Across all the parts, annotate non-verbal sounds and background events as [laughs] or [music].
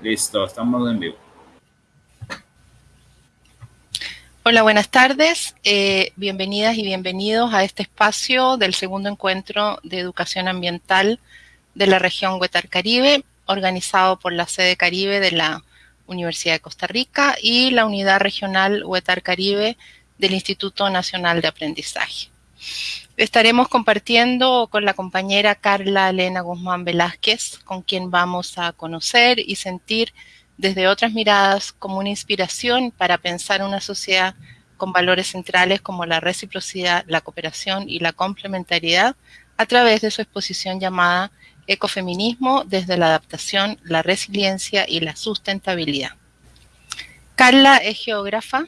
Listo, estamos en vivo. Hola, buenas tardes. Eh, bienvenidas y bienvenidos a este espacio del segundo encuentro de educación ambiental de la región Huetar Caribe, organizado por la sede Caribe de la Universidad de Costa Rica y la unidad regional Huetar Caribe del Instituto Nacional de Aprendizaje. Estaremos compartiendo con la compañera Carla Elena Guzmán Velázquez, con quien vamos a conocer y sentir desde otras miradas como una inspiración para pensar una sociedad con valores centrales como la reciprocidad, la cooperación y la complementariedad a través de su exposición llamada Ecofeminismo desde la adaptación, la resiliencia y la sustentabilidad. Carla es geógrafa,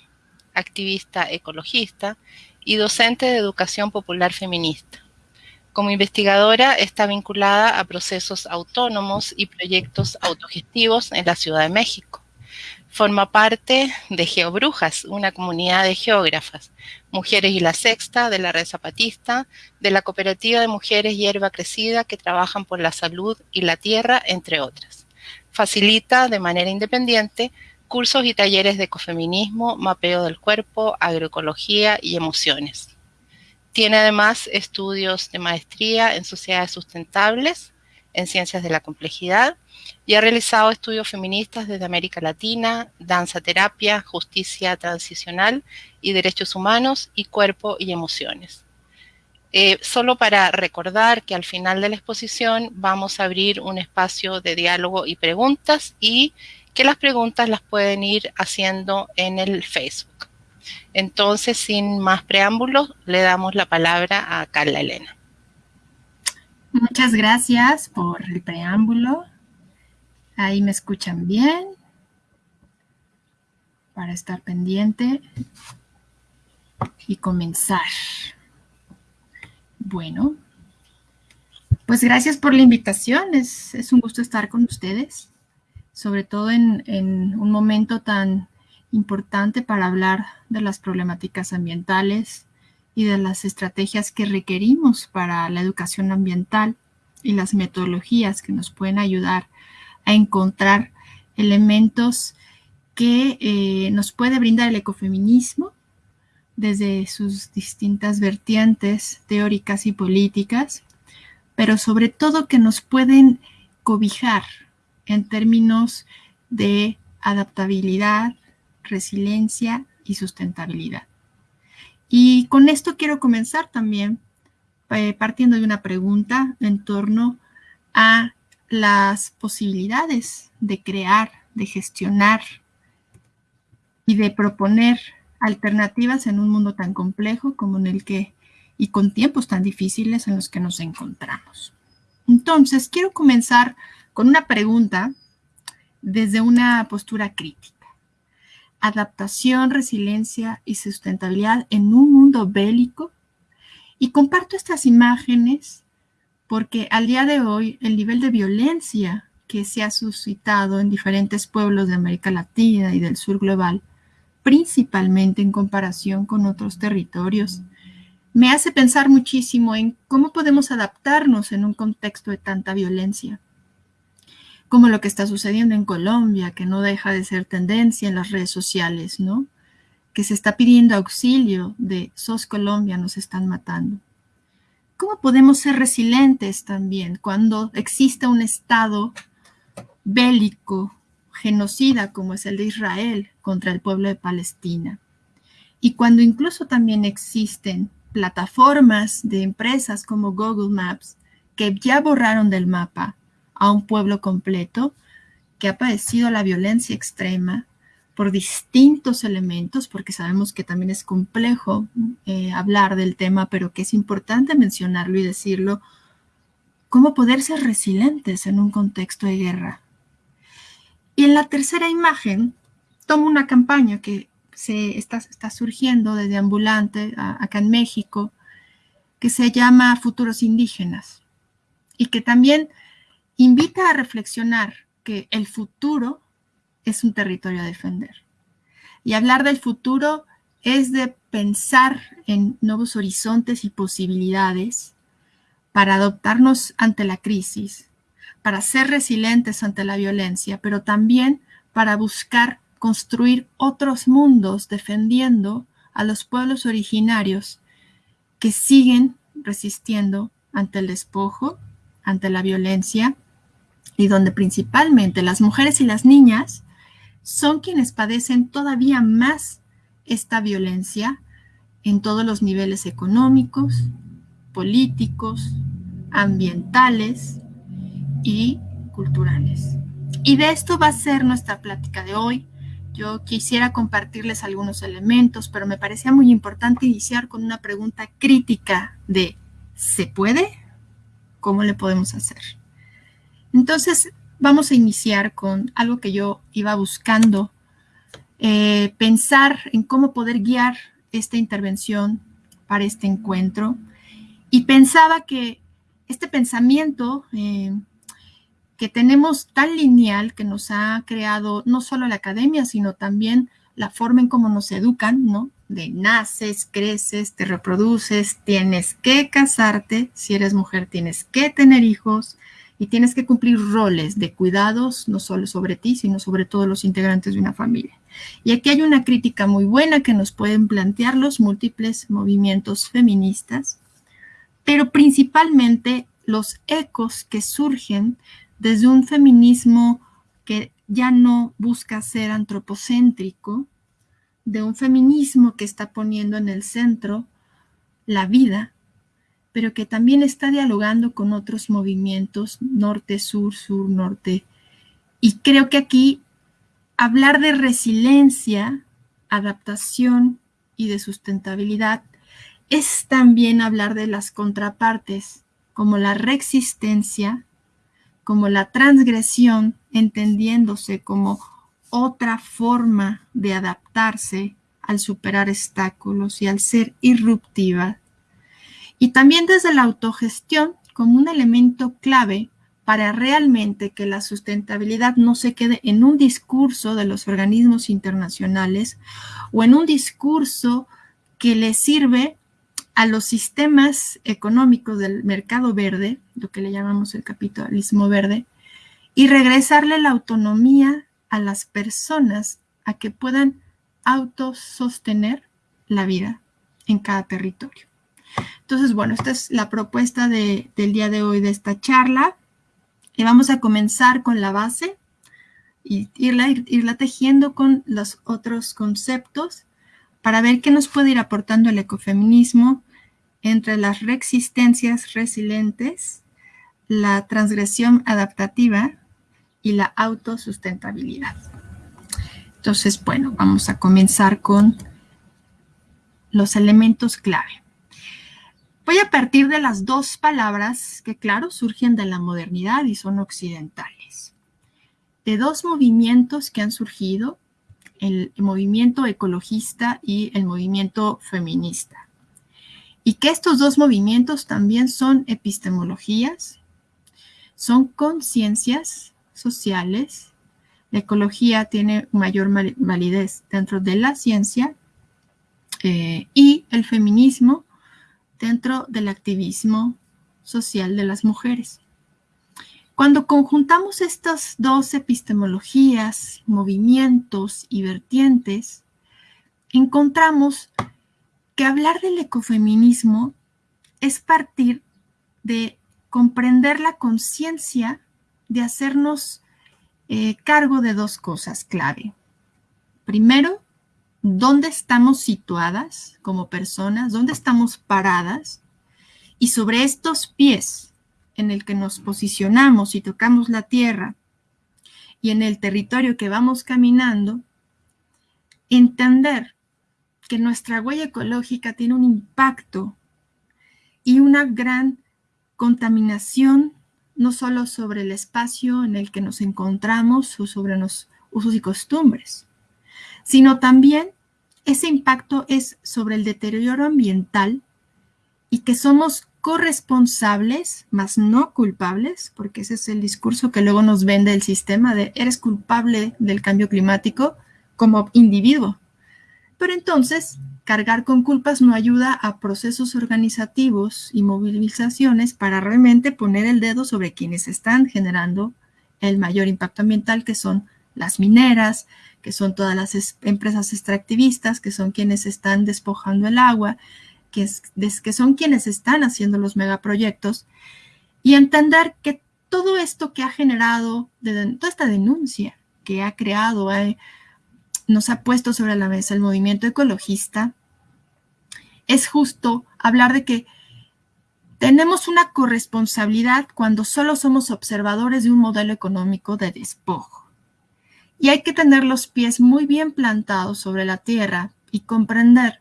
activista ecologista y docente de educación popular feminista. Como investigadora está vinculada a procesos autónomos y proyectos autogestivos en la Ciudad de México. Forma parte de Geobrujas, una comunidad de geógrafas, Mujeres y la Sexta, de la Red Zapatista, de la Cooperativa de Mujeres Hierba Crecida que trabajan por la salud y la tierra, entre otras. Facilita de manera independiente cursos y talleres de ecofeminismo, mapeo del cuerpo, agroecología y emociones. Tiene además estudios de maestría en sociedades sustentables, en ciencias de la complejidad, y ha realizado estudios feministas desde América Latina, danza terapia, justicia transicional y derechos humanos y cuerpo y emociones. Eh, solo para recordar que al final de la exposición vamos a abrir un espacio de diálogo y preguntas y que las preguntas las pueden ir haciendo en el Facebook. Entonces, sin más preámbulos, le damos la palabra a Carla Elena. Muchas gracias por el preámbulo. Ahí me escuchan bien. Para estar pendiente y comenzar. Bueno, pues gracias por la invitación. Es, es un gusto estar con ustedes sobre todo en, un momento tan importante para hablar de las problemáticas ambientales y de las estrategias que requerimos para la educación ambiental y las metodologías que nos pueden ayudar a encontrar elementos que eh, nos puede brindar el ecofeminismo desde sus distintas vertientes teóricas y políticas, pero sobre todo que nos pueden cobijar en términos de adaptabilidad, resiliencia y sustentabilidad. Y con esto quiero comenzar también eh, partiendo de una pregunta en torno a las posibilidades de crear, de gestionar y de proponer alternativas en un mundo tan complejo como en el que y con tiempos tan difíciles en los que nos encontramos. Entonces, quiero comenzar con una pregunta desde una postura crítica. Adaptación, resiliencia y sustentabilidad en un mundo bélico. Y comparto estas imágenes porque al día de hoy el nivel de violencia que se ha suscitado en diferentes pueblos de América Latina y del sur global, principalmente en comparación con otros territorios, me hace pensar muchísimo en cómo podemos adaptarnos en un contexto de tanta violencia como lo que está sucediendo en Colombia, que no deja de ser tendencia en las redes sociales, ¿no? Que se está pidiendo auxilio de SOS Colombia, nos están matando. ¿Cómo podemos ser resilientes también cuando existe un Estado bélico, genocida como es el de Israel contra el pueblo de Palestina? Y cuando incluso también existen plataformas de empresas como Google Maps que ya borraron del mapa a un pueblo completo que ha padecido la violencia extrema por distintos elementos, porque sabemos que también es complejo eh, hablar del tema, pero que es importante mencionarlo y decirlo, cómo poder ser resilientes en un contexto de guerra. Y en la tercera imagen, tomo una campaña que se está, surgiendo desde Ambulante acá en México, que se llama Futuros Indígenas, y que también invita a reflexionar que el futuro es un territorio a defender. Y hablar del futuro es de pensar en nuevos horizontes y posibilidades para adoptarnos ante la crisis, para ser resilientes ante la violencia, pero también para buscar construir otros mundos defendiendo a los pueblos originarios que siguen resistiendo ante el despojo, ante la violencia, y donde principalmente las mujeres y las niñas son quienes padecen todavía más esta violencia en todos los niveles económicos, políticos, ambientales y culturales. Y de esto va a ser nuestra plática de hoy. Yo quisiera compartirles algunos elementos, pero me parecía muy importante iniciar con una pregunta crítica de ¿se puede? ¿Cómo le podemos hacer? Entonces, vamos a iniciar con algo que yo iba buscando, eh, pensar en cómo poder guiar esta intervención para este encuentro. Y pensaba que este pensamiento eh, que tenemos tan lineal que nos ha creado no solo la academia, sino también la forma en cómo nos educan, ¿no? De naces, creces, te reproduces, tienes que casarte, si eres mujer tienes que tener hijos y tienes que cumplir roles de cuidados, no solo sobre ti, sino sobre todos los integrantes de una familia. Y aquí hay una crítica muy buena que nos pueden plantear los múltiples movimientos feministas, pero principalmente los ecos que surgen desde un feminismo que ya no busca ser antropocéntrico, de un feminismo que está poniendo en el centro la vida, pero que también está dialogando con otros movimientos norte-sur, sur-norte. Y creo que aquí hablar de resiliencia, adaptación y de sustentabilidad es también hablar de las contrapartes, como la reexistencia, como la transgresión, entendiéndose como otra forma de adaptarse al superar obstáculos y al ser irruptiva. Y también desde la autogestión como un elemento clave para realmente que la sustentabilidad no se quede en un discurso de los organismos internacionales o en un discurso que le sirve a los sistemas económicos del mercado verde, lo que le llamamos el capitalismo verde, y regresarle la autonomía a las personas a que puedan autosostener la vida en cada territorio. Entonces, bueno, esta es la propuesta del día de hoy de esta charla. Y vamos a comenzar con la base y irla, irla tejiendo con los otros conceptos para ver qué nos puede ir aportando el ecofeminismo entre las reexistencias resilientes, la transgresión adaptativa y la autosustentabilidad. Entonces, bueno, vamos a comenzar con los elementos clave. Voy a partir de las dos palabras que, claro, surgen de la modernidad y son occidentales. De dos movimientos que han surgido, el movimiento ecologista y el movimiento feminista. Y que estos dos movimientos también son epistemologías, son conciencias sociales. La ecología tiene mayor validez dentro de la ciencia eh, y el feminismo dentro del activismo social de las mujeres. Cuando conjuntamos estas dos epistemologías, movimientos y vertientes, encontramos que hablar del ecofeminismo es partir de comprender la conciencia de hacernos eh, cargo de dos cosas clave. Primero, dónde estamos situadas como personas, dónde estamos paradas y sobre estos pies en el que nos posicionamos y tocamos la tierra y en el territorio que vamos caminando, entender que nuestra huella ecológica tiene un impacto y una gran contaminación no solo sobre el espacio en el que nos encontramos o sobre los usos y costumbres, sino también ese impacto es sobre el deterioro ambiental y que somos corresponsables, más no culpables, porque ese es el discurso que luego nos vende el sistema de eres culpable del cambio climático como individuo. Pero entonces, cargar con culpas no ayuda a procesos organizativos y movilizaciones para realmente poner el dedo sobre quienes están generando el mayor impacto ambiental, que son las mineras, que son todas las empresas extractivistas, que son quienes están despojando el agua, que, que son quienes están haciendo los megaproyectos, y entender que todo esto que ha generado, toda esta denuncia que ha creado, eh, nos ha puesto sobre la mesa el movimiento ecologista, es justo hablar de que tenemos una corresponsabilidad cuando solo somos observadores de un modelo económico de despojo. Y hay que tener los pies muy bien plantados sobre la tierra y comprender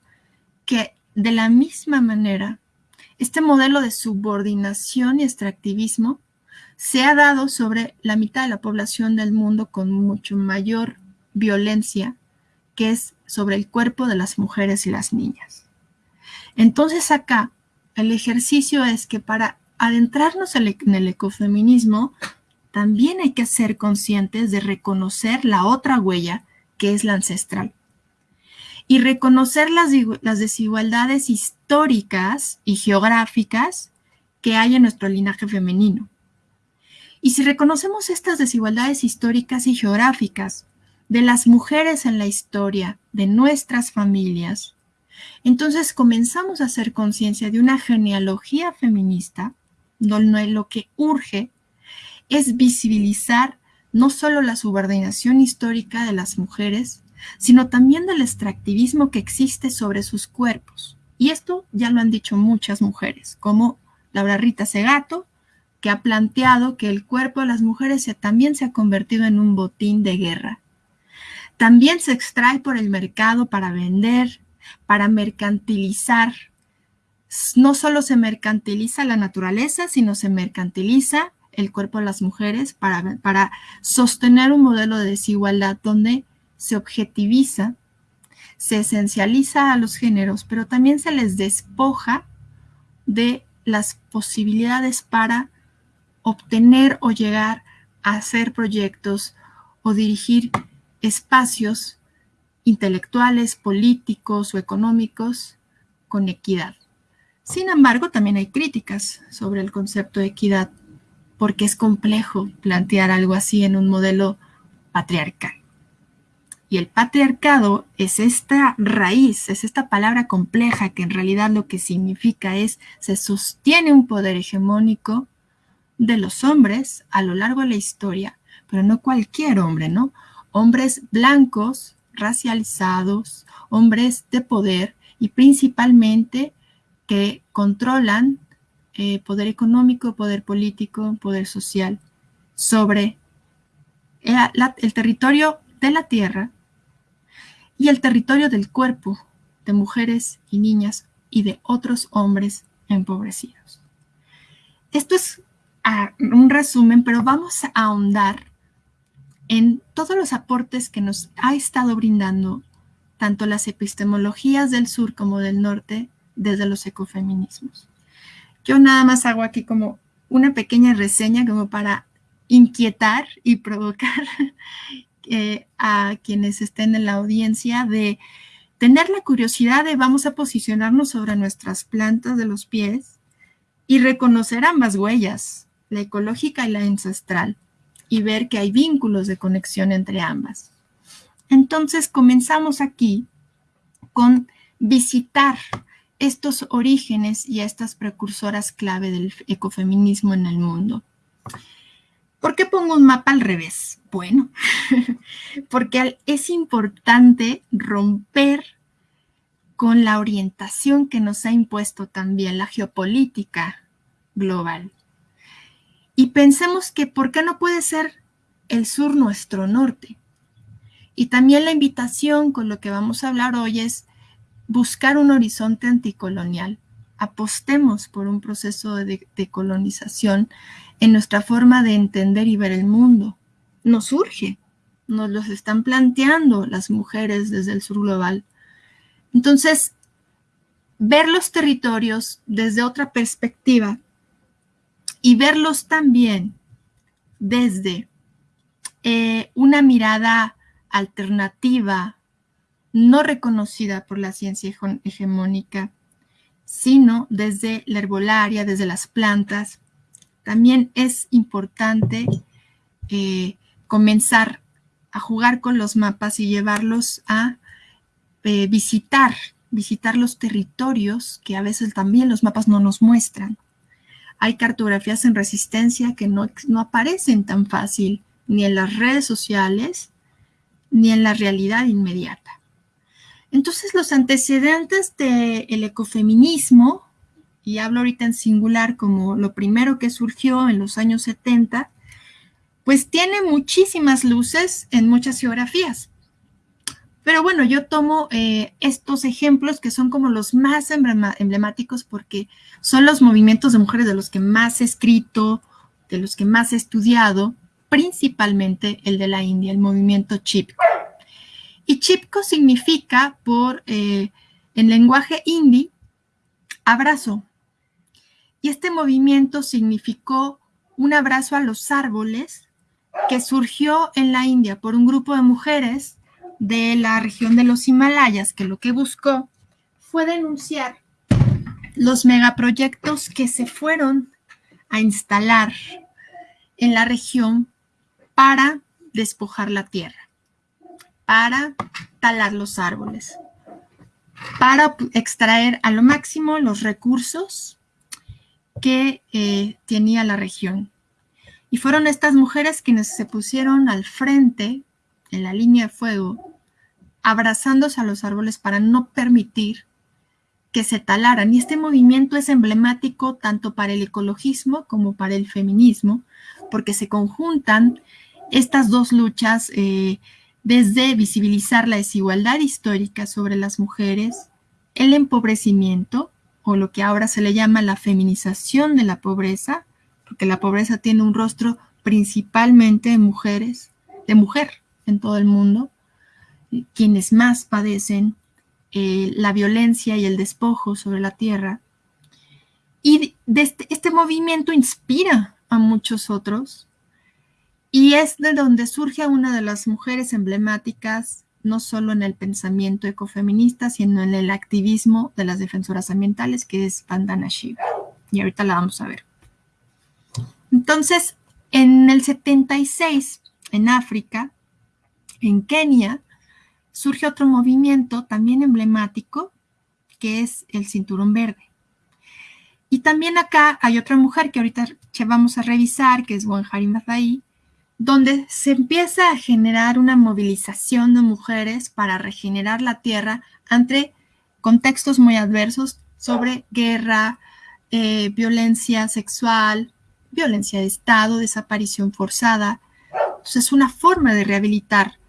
que de la misma manera, este modelo de subordinación y extractivismo se ha dado sobre la mitad de la población del mundo con mucho mayor violencia, que es sobre el cuerpo de las mujeres y las niñas. Entonces acá el ejercicio es que para adentrarnos en el ecofeminismo, también hay que ser conscientes de reconocer la otra huella, que es la ancestral y reconocer las, desigualdades históricas y geográficas que hay en nuestro linaje femenino. Y si reconocemos estas desigualdades históricas y geográficas de las mujeres en la historia de nuestras familias, entonces comenzamos a hacer conciencia de una genealogía feminista donde lo que urge es visibilizar no solo la subordinación histórica de las mujeres, sino también del extractivismo que existe sobre sus cuerpos. Y esto ya lo han dicho muchas mujeres, como Laura Rita Segato, que ha planteado que el cuerpo de las mujeres también se ha convertido en un botín de guerra. También se extrae por el mercado para vender, para mercantilizar. No solo se mercantiliza la naturaleza, sino se mercantiliza el cuerpo de las mujeres para, para sostener un modelo de desigualdad donde se objetiviza, se esencializa a los géneros, pero también se les despoja de las posibilidades para obtener o llegar a hacer proyectos o dirigir espacios intelectuales, políticos o económicos con equidad. Sin embargo, también hay críticas sobre el concepto de equidad, porque es complejo plantear algo así en un modelo patriarcal. Y el patriarcado es esta raíz, es esta palabra compleja que en realidad lo que significa es se sostiene un poder hegemónico de los hombres a lo largo de la historia, pero no cualquier hombre, ¿no? Hombres blancos, racializados, hombres de poder y principalmente que controlan eh, poder económico, poder político, poder social sobre eh, el territorio de la tierra y el territorio del cuerpo de mujeres y niñas y de otros hombres empobrecidos. Esto es ah, un resumen, pero vamos a ahondar en todos los aportes que nos ha estado brindando tanto las epistemologías del sur como del norte desde los ecofeminismos. Yo nada más hago aquí como una pequeña reseña como para inquietar y provocar [laughs] eh, a quienes estén en la audiencia de tener la curiosidad de vamos a posicionarnos sobre nuestras plantas de los pies y reconocer ambas huellas, la ecológica y la ancestral, y ver que hay vínculos de conexión entre ambas. Entonces comenzamos aquí con visitar estos orígenes y estas precursoras clave del ecofeminismo en el mundo. ¿Por qué pongo un mapa al revés? Bueno, [laughs] porque es importante romper con la orientación que nos ha impuesto también la geopolítica global. Y pensemos que ¿por qué no puede ser el sur nuestro norte? Y también la invitación con lo que vamos a hablar hoy es buscar un horizonte anticolonial. Apostemos por un proceso de, de colonización en nuestra forma de entender y ver el mundo. Nos surge, nos los están planteando las mujeres desde el sur global. Entonces, ver los territorios desde otra perspectiva y verlos también desde eh, una mirada alternativa no reconocida por la ciencia hegemónica, sino desde la herbolaria, desde las plantas. También es importante eh, comenzar a jugar con los mapas y llevarlos a eh, visitar, visitar los territorios que a veces también los mapas no nos muestran. Hay cartografías en resistencia que no, no aparecen tan fácil ni en las redes sociales ni en la realidad inmediata. Entonces, los antecedentes del ecofeminismo, y hablo ahorita en singular como lo primero que surgió en los años 70, pues tiene muchísimas luces en muchas geografías. Pero bueno, yo tomo eh, estos ejemplos que son como los más emblemáticos porque son los movimientos de mujeres de los que más he escrito, de los que más he estudiado, principalmente el de la India, el movimiento Chipko. Y Chipko significa, por, eh, en lenguaje hindi, abrazo. Y este movimiento significó un abrazo a los árboles que surgió en la India por un grupo de mujeres de la región de los Himalayas, que lo que buscó fue denunciar los megaproyectos que se fueron a instalar en la región para despojar la tierra, para talar los árboles, para extraer a lo máximo los recursos que eh, tenía la región. Y fueron estas mujeres quienes se pusieron al frente, en la línea de fuego, abrazándose a los árboles para no permitir que se talaran. Y este movimiento es emblemático tanto para el ecologismo como para el feminismo, porque se conjuntan estas dos luchas eh, desde visibilizar la desigualdad histórica sobre las mujeres, el empobrecimiento, o lo que ahora se le llama la feminización de la pobreza, porque la pobreza tiene un rostro principalmente de mujeres, de mujer en todo el mundo, quienes más padecen eh, la violencia y el despojo sobre la tierra. Y este, este movimiento inspira a muchos otros y es de donde surge una de las mujeres emblemáticas, no solo en el pensamiento ecofeminista, sino en el activismo de las defensoras ambientales, que es Vandana Shiva. Y ahorita la vamos a ver. Entonces, en el 76, en África, en Kenia, surge otro movimiento también emblemático, que es el cinturón verde. Y también acá hay otra mujer que ahorita vamos a revisar, que es Wanjari Maathai, donde se empieza a generar una movilización de mujeres para regenerar la tierra ante contextos muy adversos sobre guerra, eh, violencia sexual, violencia de Estado, desaparición forzada. Entonces, es una forma de rehabilitar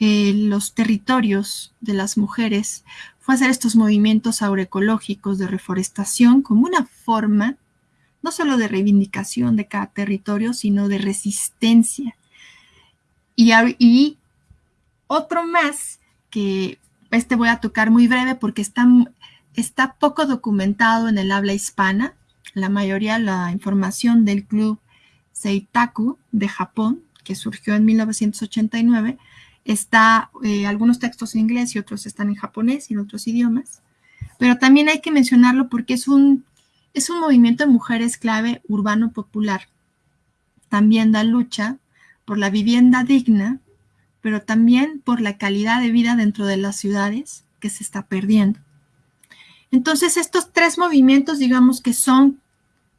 eh, los territorios de las mujeres fue hacer estos movimientos agroecológicos de reforestación como una forma no solo de reivindicación de cada territorio, sino de resistencia. Y, otro más que este voy a tocar muy breve porque está, está poco documentado en el habla hispana, la mayoría la información del club Seitaku de Japón, que surgió en 1989, está eh, algunos textos en inglés y otros están en japonés y en otros idiomas. Pero también hay que mencionarlo porque es un, es un movimiento de mujeres clave urbano popular. También da lucha por la vivienda digna, pero también por la calidad de vida dentro de las ciudades que se está perdiendo. Entonces, estos tres movimientos, digamos que son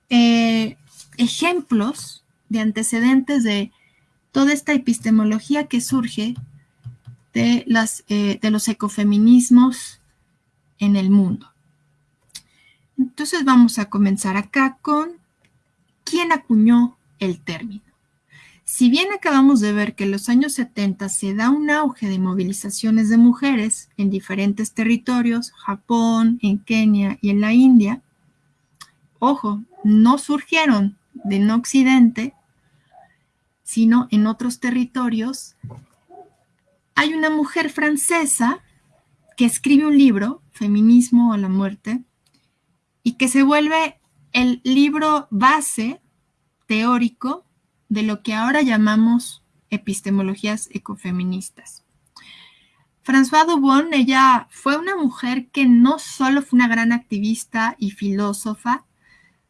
eh, ejemplos de antecedentes de toda esta epistemología que surge de, eh, de los ecofeminismos en el mundo. Entonces vamos a comenzar acá con quién acuñó el término. Si bien acabamos de ver que en los años 70 se da un auge de movilizaciones de mujeres en diferentes territorios, Japón, en Kenia y en la India, ojo, no surgieron de no occidente, sino en otros territorios. Hay una mujer francesa que escribe un libro, Feminismo a la muerte, y que se vuelve el libro base teórico de lo que ahora llamamos epistemologías ecofeministas. François Dubon, ella fue una mujer que no solo fue una gran activista y filósofa,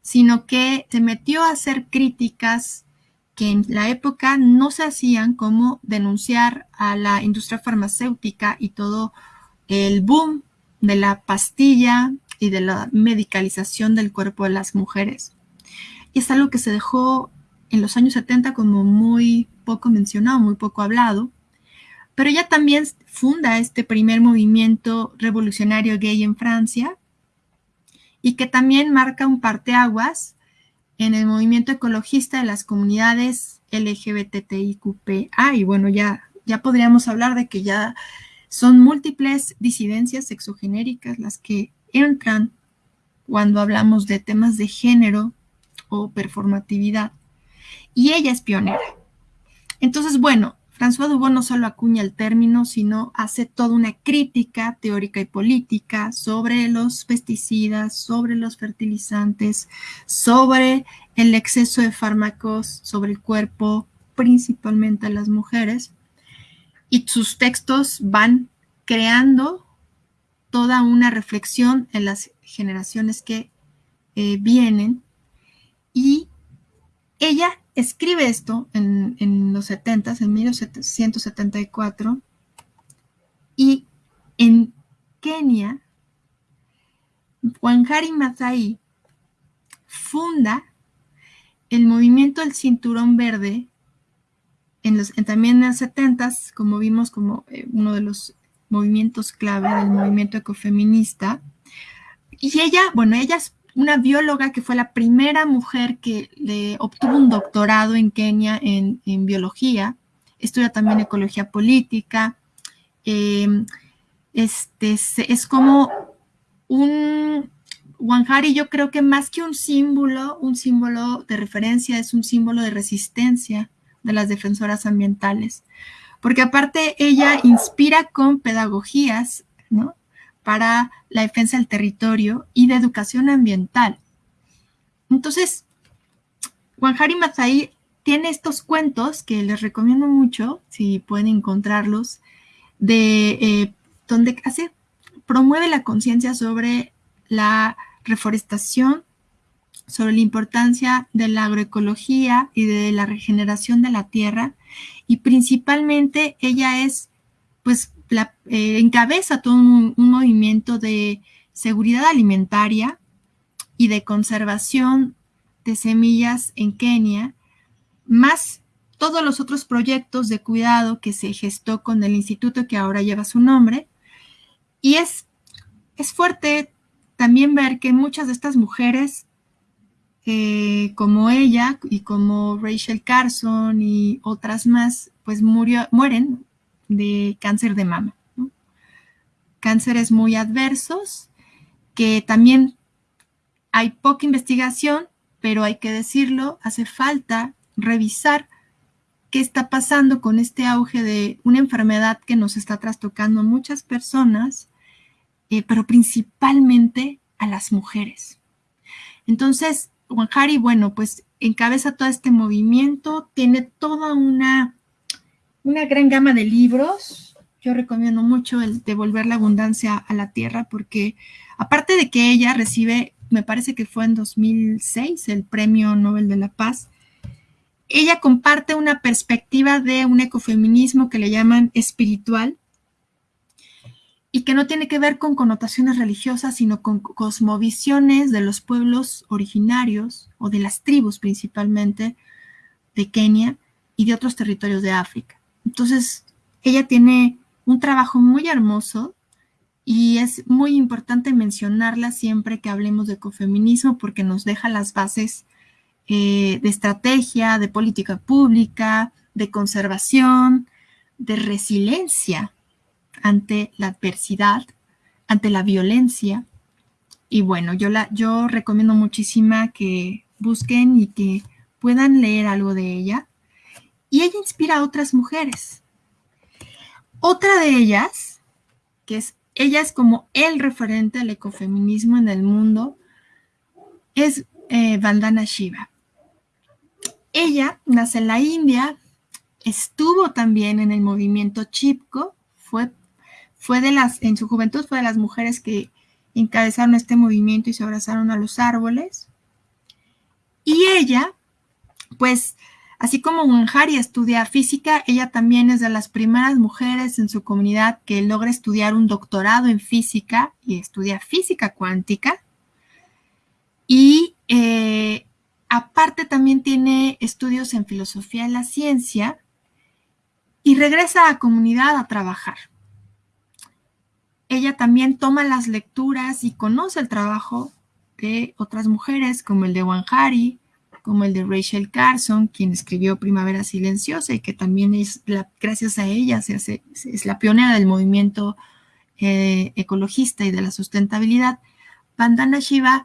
sino que se metió a hacer críticas que en la época no se hacían como denunciar a la industria farmacéutica y todo el boom de la pastilla y de la medicalización del cuerpo de las mujeres. Y es algo que se dejó en los años 70 como muy poco mencionado, muy poco hablado. Pero ella también funda este primer movimiento revolucionario gay en Francia y que también marca un parteaguas en el movimiento ecologista de las comunidades LGBTIQPA. Y bueno, ya, ya podríamos hablar de que ya son múltiples disidencias sexogenéricas las que entran cuando hablamos de temas de género o performatividad. Y ella es pionera. Entonces, bueno, François Dubon no solo acuña el término, sino hace toda una crítica teórica y política sobre los pesticidas, sobre los fertilizantes, sobre el exceso de fármacos sobre el cuerpo, principalmente a las mujeres. Y sus textos van creando toda una reflexión en las generaciones que eh, vienen. Y ella escribe esto en, los 70, en 1974, y en Kenia, Wangari Maathai funda el movimiento del cinturón verde en los, también en los 70, como vimos como eh, uno de los movimientos clave del movimiento ecofeminista. Y ella, bueno, ella es una bióloga que fue la primera mujer que le obtuvo un doctorado en Kenia en, biología, estudia también ecología política, em, este, es como un, Wanjari yo creo que más que un símbolo, un símbolo de referencia, es un símbolo de resistencia de las defensoras ambientales, porque aparte ella inspira con pedagogías, ¿no? para la defensa del territorio y de educación ambiental. Entonces, Wanjari Mazai tiene estos cuentos que les recomiendo mucho, si pueden encontrarlos, de eh, donde hace, promueve la conciencia sobre la reforestación, sobre la importancia de la agroecología y de la regeneración de la tierra, y principalmente ella es, pues, eh, encabeza todo un, movimiento de seguridad alimentaria y de conservación de semillas en Kenia, más todos los otros proyectos de cuidado que se gestó con el instituto que ahora lleva su nombre. Y es, es fuerte también ver que muchas de estas mujeres, eh, como ella y como Rachel Carson y otras más, pues murió, mueren de cáncer de mama. Cánceres muy adversos, que también hay poca investigación, pero hay que decirlo, hace falta revisar qué está pasando con este auge de una enfermedad que nos está trastocando a muchas personas, eh, pero principalmente a las mujeres. Entonces, Juan bueno, pues encabeza todo este movimiento, tiene toda una una gran gama de libros. Yo recomiendo mucho el Devolver la Abundancia a la Tierra porque aparte de que ella recibe, me parece que fue en 2006, el Premio Nobel de la Paz, ella comparte una perspectiva de un ecofeminismo que le llaman espiritual que no tiene que ver con connotaciones religiosas, sino con cosmovisiones de los pueblos originarios o de las tribus principalmente de Kenia y de otros territorios de África. Entonces, ella tiene un trabajo muy hermoso y es muy importante mencionarla siempre que hablemos de ecofeminismo porque nos deja las bases eh, de estrategia, de política pública, de conservación, de resiliencia ante la adversidad, ante la violencia. Y bueno, yo, la, yo recomiendo muchísima que busquen y que puedan leer algo de ella y ella inspira a otras mujeres. Otra de ellas, que es, ella es como el referente al ecofeminismo en el mundo, es eh, Vandana Shiva. Ella nace en la India, estuvo también en el movimiento Chipko, fue fue de las, en su juventud fue de las mujeres que encabezaron este movimiento y se abrazaron a los árboles. Y ella, pues, así como Wanjari estudia física, ella también es de las primeras mujeres en su comunidad que logra estudiar un doctorado en física y estudia física cuántica. Y eh, aparte también tiene estudios en filosofía de la ciencia y regresa a la comunidad a trabajar ella también toma las lecturas y conoce el trabajo de otras mujeres, como el de Wanjari, como el de Rachel Carson, quien escribió Primavera Silenciosa y que también es, gracias a ella, se hace, es la pionera del movimiento eh, ecologista y de la sustentabilidad. Vandana Shiva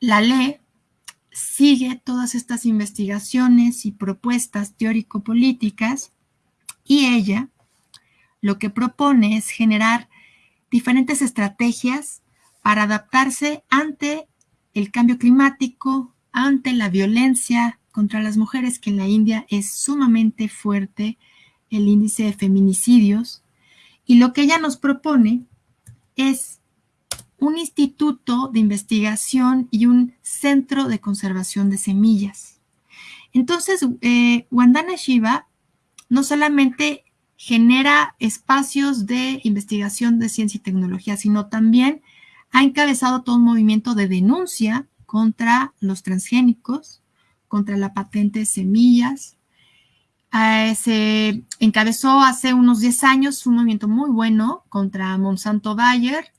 la lee, sigue todas estas investigaciones y propuestas teórico-políticas y ella lo que propone es generar diferentes estrategias para adaptarse ante el cambio climático, ante la violencia contra las mujeres, que en la India es sumamente fuerte el índice de feminicidios. Y lo que ella nos propone es un instituto de investigación y un centro de conservación de semillas. Entonces, eh, Wandana Shiva no solamente genera espacios de investigación de ciencia y tecnología, sino también ha encabezado todo un movimiento de denuncia contra los transgénicos, contra la patente de semillas. Eh, se encabezó hace unos 10 años un movimiento muy bueno contra Monsanto Bayer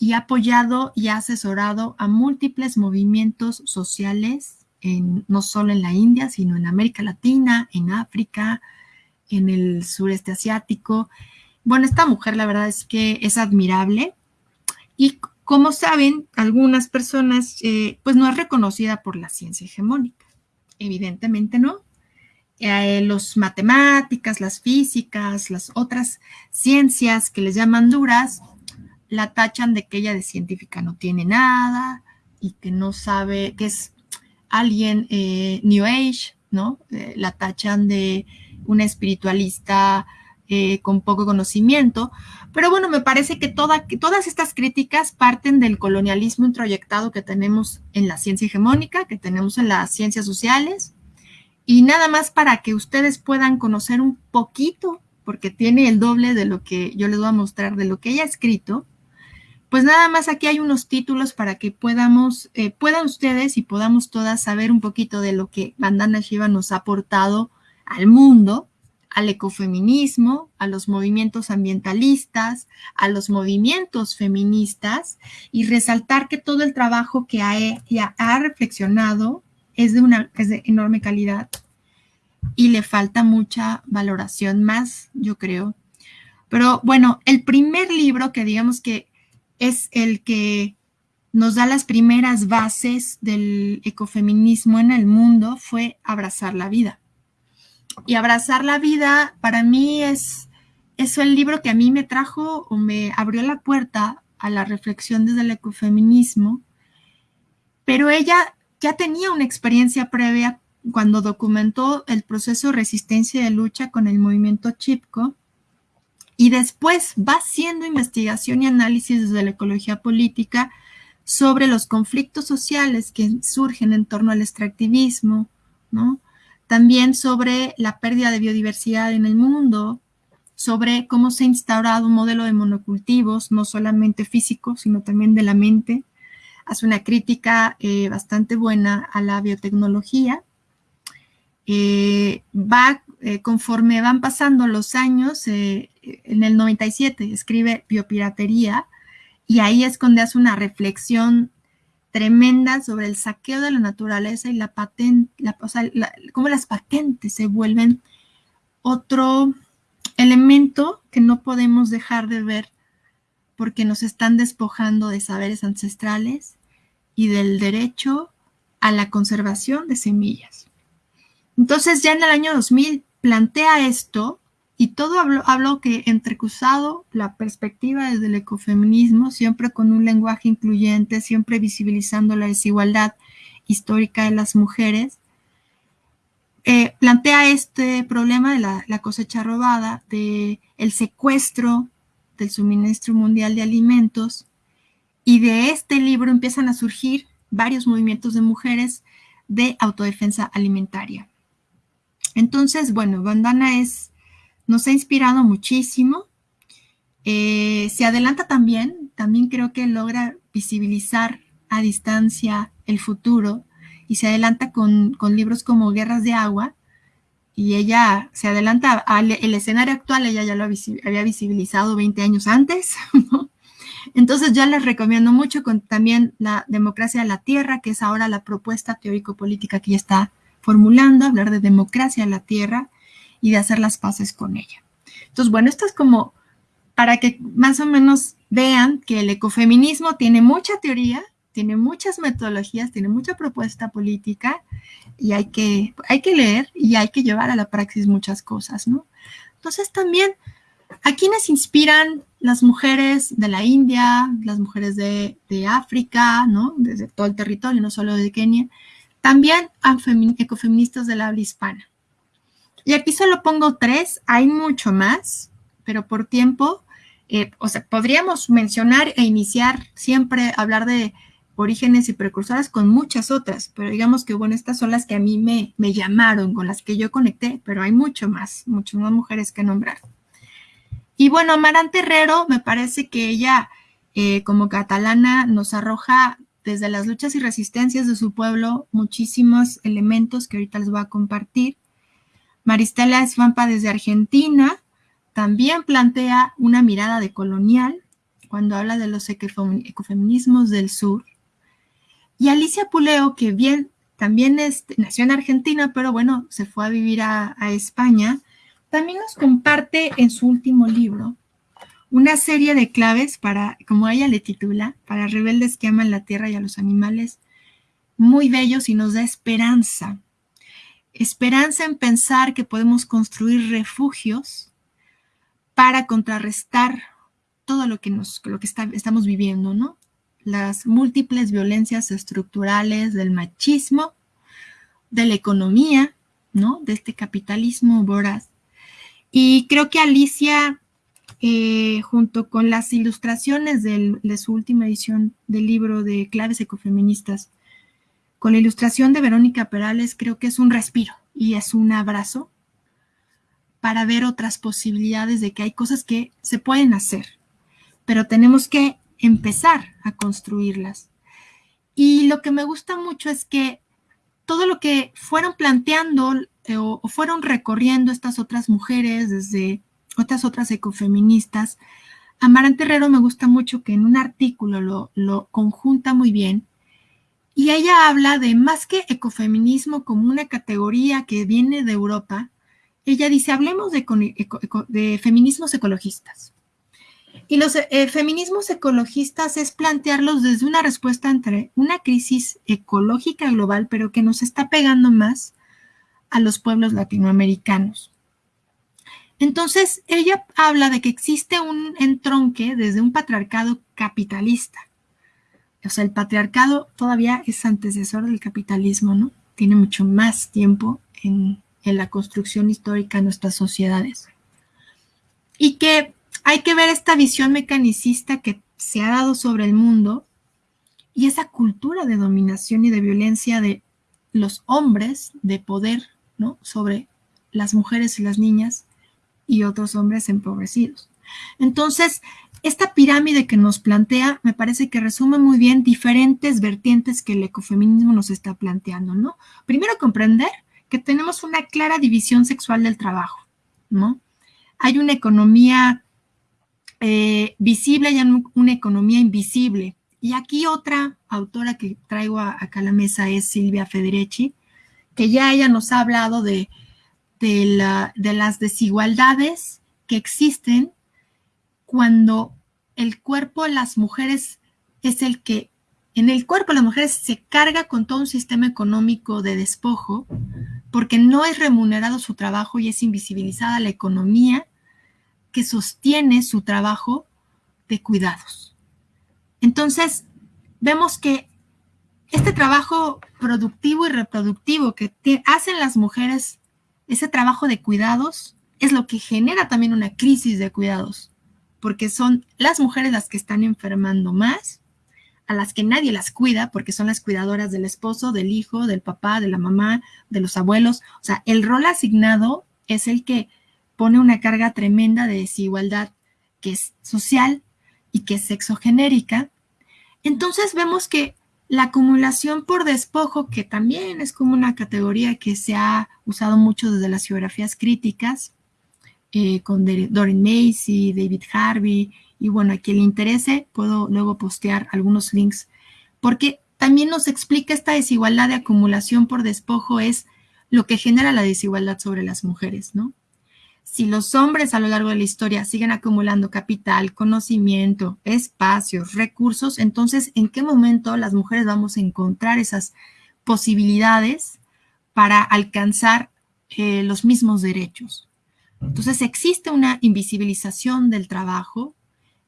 y ha apoyado y ha asesorado a múltiples movimientos sociales, no solo en la India, sino en América Latina, en África, en el sureste asiático. Bueno, esta mujer la verdad es que es admirable y como saben, algunas personas, eh, pues no es reconocida por la ciencia hegemónica. Evidentemente no. Eh, los matemáticas, las físicas, las otras ciencias que les llaman duras, la tachan de que ella de científica no tiene nada y que no sabe, que es alguien eh, New Age, ¿no? la tachan de una espiritualista eh, con poco conocimiento. Pero bueno, me parece que, todas estas críticas parten del colonialismo introyectado que tenemos en la ciencia hegemónica, que tenemos en las ciencias sociales. Y nada más para que ustedes puedan conocer un poquito, porque tiene el doble de lo que yo les voy a mostrar, de lo que ella ha escrito. Pues nada más aquí hay unos títulos para que podamos, eh, puedan ustedes y podamos todas saber un poquito de lo que Bandana Shiva nos ha aportado al mundo, al ecofeminismo, a los movimientos ambientalistas, a los movimientos feministas y resaltar que todo el trabajo que ha, ha reflexionado es de una de enorme calidad y le falta mucha valoración más, yo creo. Pero bueno, el primer libro que digamos que es el que nos da las primeras bases del ecofeminismo en el mundo fue Abrazar la vida y abrazar la vida para mí es, es el libro que a mí me trajo o me abrió la puerta a la reflexión desde el ecofeminismo, pero ella ya tenía una experiencia previa cuando documentó el proceso de resistencia y de lucha con el movimiento Chipco y después va haciendo investigación y análisis desde la ecología política sobre los conflictos sociales que surgen en torno al extractivismo, ¿no? También sobre la pérdida de biodiversidad en el mundo, sobre cómo se ha instaurado un modelo de monocultivos, no solamente físico, sino también de la mente. Hace una crítica eh, bastante buena a la biotecnología. Eh, va, eh, conforme van pasando los años, en el 97 escribe Biopiratería y ahí es donde hace una reflexión tremenda sobre el saqueo de la naturaleza y la patente, o sea, cómo las patentes se vuelven otro elemento que no podemos dejar de ver porque nos están despojando de saberes ancestrales y del derecho a la conservación de semillas. Entonces ya en el año 2000 plantea esto y todo hablo, que entrecruzado la perspectiva desde el ecofeminismo, siempre con un lenguaje incluyente, siempre visibilizando la desigualdad histórica de las mujeres, eh, plantea este problema de la, cosecha robada, de el secuestro del suministro mundial de alimentos y de este libro empiezan a surgir varios movimientos de mujeres de autodefensa alimentaria. Entonces, bueno, Bandana es, nos ha inspirado muchísimo. Eh, se adelanta también, también creo que logra visibilizar a distancia el futuro y se adelanta con, libros como Guerras de Agua y ella se adelanta al el escenario actual, ella ya lo había visibilizado 20 años antes, [laughs] Entonces yo les recomiendo mucho con también la democracia de la tierra, que es ahora la propuesta teórico-política que ella está formulando, hablar de democracia de la tierra y de hacer las paces con ella. Entonces, bueno, esto es como para que más o menos vean que el ecofeminismo tiene mucha teoría, tiene muchas metodologías, tiene mucha propuesta política y hay que, hay que leer y hay que llevar a la praxis muchas cosas, ¿no? Entonces también, ¿a quiénes inspiran las mujeres de la India, las mujeres de, de África, ¿no? Desde todo el territorio, no solo de Kenia, también a ecofeministas de la habla hispana. Y aquí solo pongo tres, hay mucho más, pero por tiempo, eh, o sea, podríamos mencionar e iniciar siempre hablar de orígenes y precursoras con muchas otras, pero digamos que, bueno, estas son las que a mí me, me llamaron, con las que yo conecté, pero hay mucho más, muchas más mujeres que nombrar. Y bueno, Amarante Herrero, me parece que ella, eh, como catalana, nos arroja desde las luchas y resistencias de su pueblo muchísimos elementos que ahorita les voy a compartir. Maristela Esfampa desde Argentina también plantea una mirada de colonial cuando habla de los ecofeminismos del sur. Y Alicia Puleo, que bien también nació en Argentina, pero bueno, se fue a vivir a España, también nos comparte en su último libro una serie de claves para, como ella le titula, para rebeldes que aman la tierra y a los animales, muy bellos y nos da esperanza. Esperanza en pensar que podemos construir refugios para contrarrestar todo lo que, nos, lo que estamos viviendo, ¿no? Las múltiples violencias estructurales del machismo, de la economía, ¿no? De este capitalismo voraz. Y creo que Alicia eh, junto con las ilustraciones de su última edición del libro de Claves Ecofeministas, con la ilustración de Verónica Perales, creo que es un respiro y es un abrazo para ver otras posibilidades de que hay cosas que se pueden hacer, pero tenemos que empezar a construirlas. Y lo que me gusta mucho es que todo lo que fueron planteando eh, o fueron recorriendo estas otras mujeres desde otras otras ecofeministas. Amarante Herrero me gusta mucho que en un artículo lo, lo conjunta muy bien y ella habla de más que ecofeminismo como una categoría que viene de Europa, ella dice, hablemos de, feminismos ecologistas. Y los eh, feminismos ecologistas es plantearlos desde una respuesta entre una crisis ecológica global, pero que nos está pegando más a los pueblos latinoamericanos. Entonces, ella habla de que existe un entronque desde un patriarcado capitalista. O sea, el patriarcado todavía es antecesor del capitalismo, ¿no? Tiene mucho más tiempo en, la construcción histórica de nuestras sociedades. Y que hay que ver esta visión mecanicista que se ha dado sobre el mundo y esa cultura de dominación y de violencia de los hombres de poder, ¿no? Sobre las mujeres y las niñas y otros hombres empobrecidos. Entonces, esta pirámide que nos plantea me parece que resume muy bien diferentes vertientes que el ecofeminismo nos está planteando, ¿no? Primero, comprender que tenemos una clara división sexual del trabajo, ¿no? Hay una economía eh, visible y una economía invisible. Y aquí otra autora que traigo acá a la mesa es Silvia Federici, que ya ella nos ha hablado de, las desigualdades que existen cuando el cuerpo las mujeres es el que, en el cuerpo las mujeres se carga con todo un sistema económico de despojo, porque no es remunerado su trabajo y es invisibilizada la economía que sostiene su trabajo de cuidados. Entonces, vemos que este trabajo productivo y reproductivo que hacen las mujeres ese trabajo de cuidados es lo que genera también una crisis de cuidados, porque son las mujeres las que están enfermando más, a las que nadie las cuida, porque son las cuidadoras del esposo, del hijo, del papá, de la mamá, de los abuelos. O sea, el rol asignado es el que pone una carga tremenda de desigualdad que es social y que es sexogenérica. Entonces vemos que la acumulación por despojo, que también es como una categoría que se ha usado mucho desde las geografías críticas, eh, con Doreen Macy, David Harvey, y bueno, a quien le interese, puedo luego postear algunos links, porque también nos explica esta desigualdad de acumulación por despojo es lo que genera la desigualdad sobre las mujeres, ¿no? Si los hombres a lo largo de la historia siguen acumulando capital, conocimiento, espacios, recursos, entonces, ¿en qué momento las mujeres vamos a encontrar esas posibilidades para alcanzar eh, los mismos derechos? Entonces, existe una invisibilización del trabajo,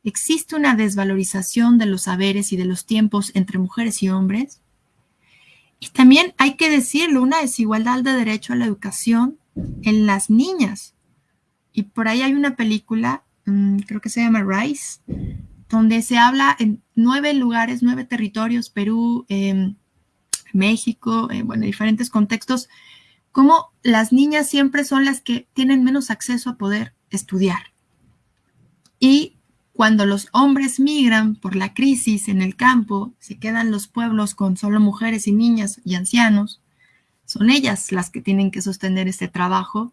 existe una desvalorización de los saberes y de los tiempos entre mujeres y hombres. Y también hay que decirlo, una desigualdad de derecho a la educación en las niñas. Y por ahí hay una película, mm, creo que se llama Rice, donde se habla en nueve lugares, nueve territorios, Perú, em, México, eh, bueno, diferentes contextos, cómo las niñas siempre son las que tienen menos acceso a poder estudiar. Y cuando los hombres migran por la crisis en el campo, se quedan los pueblos con solo mujeres y niñas y ancianos, son ellas las que tienen que sostener este trabajo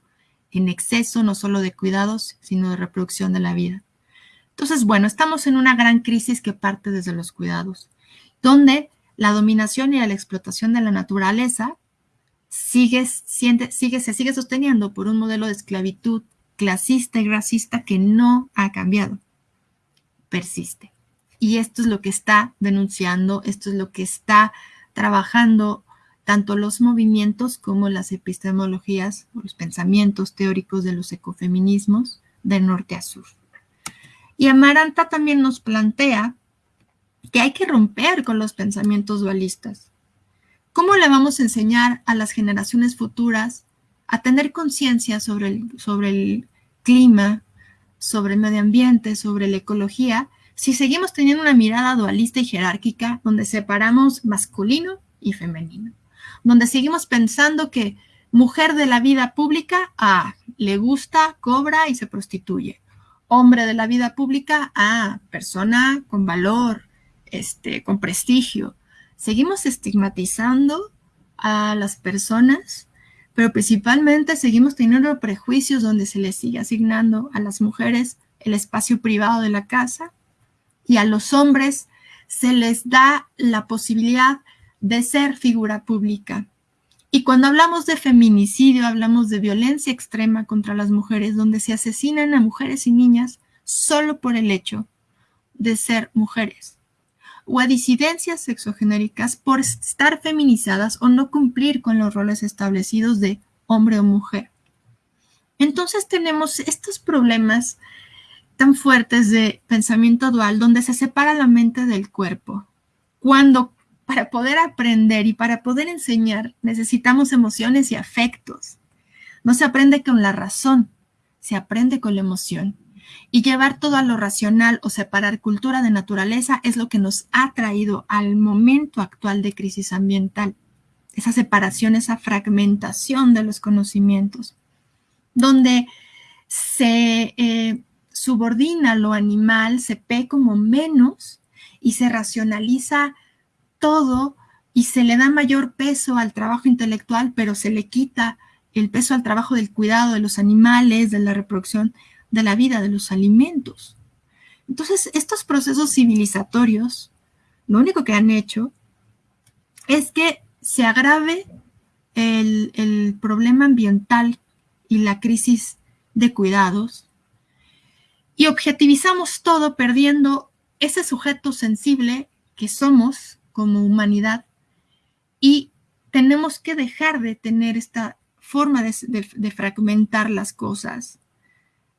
en exceso no solo de cuidados, sino de reproducción de la vida. Entonces, bueno, estamos en una gran crisis que parte desde los cuidados, donde la dominación y la explotación de la naturaleza sigue, sigue, sigue, se sigue sosteniendo por un modelo de esclavitud clasista y racista que no ha cambiado, persiste. Y esto es lo que está denunciando, esto es lo que está trabajando tanto los movimientos como las epistemologías los pensamientos teóricos de los ecofeminismos de norte a sur. Y Amaranta también nos plantea que hay que romper con los pensamientos dualistas. ¿Cómo le vamos a enseñar a las generaciones futuras a tener conciencia sobre el, sobre el clima, sobre el medio ambiente, sobre la ecología, si seguimos teniendo una mirada dualista y jerárquica donde separamos masculino y femenino? donde seguimos pensando que mujer de la vida pública, ah, le gusta, cobra y se prostituye. Hombre de la vida pública, ah, persona con valor, este, con prestigio. Seguimos estigmatizando a las personas, pero principalmente seguimos teniendo prejuicios donde se les sigue asignando a las mujeres el espacio privado de la casa y a los hombres se les da la posibilidad de ser figura pública. Y cuando hablamos de feminicidio, hablamos de violencia extrema contra las mujeres, donde se asesinan a mujeres y niñas solo por el hecho de ser mujeres, o a disidencias sexogenéricas por estar feminizadas o no cumplir con los roles establecidos de hombre o mujer. Entonces tenemos estos problemas tan fuertes de pensamiento dual donde se separa la mente del cuerpo. Cuando para poder aprender y para poder enseñar necesitamos emociones y afectos. No se aprende con la razón, se aprende con la emoción. Y llevar todo a lo racional o separar cultura de naturaleza es lo que nos ha traído al momento actual de crisis ambiental. Esa separación, esa fragmentación de los conocimientos, donde se eh, subordina lo animal, se ve como menos y se racionaliza todo y se le da mayor peso al trabajo intelectual, pero se le quita el peso al trabajo del cuidado de los animales, de la reproducción de la vida, de los alimentos. Entonces, estos procesos civilizatorios, lo único que han hecho es que se agrave el, problema ambiental y la crisis de cuidados y objetivizamos todo perdiendo ese sujeto sensible que somos como humanidad y tenemos que dejar de tener esta forma de, fragmentar las cosas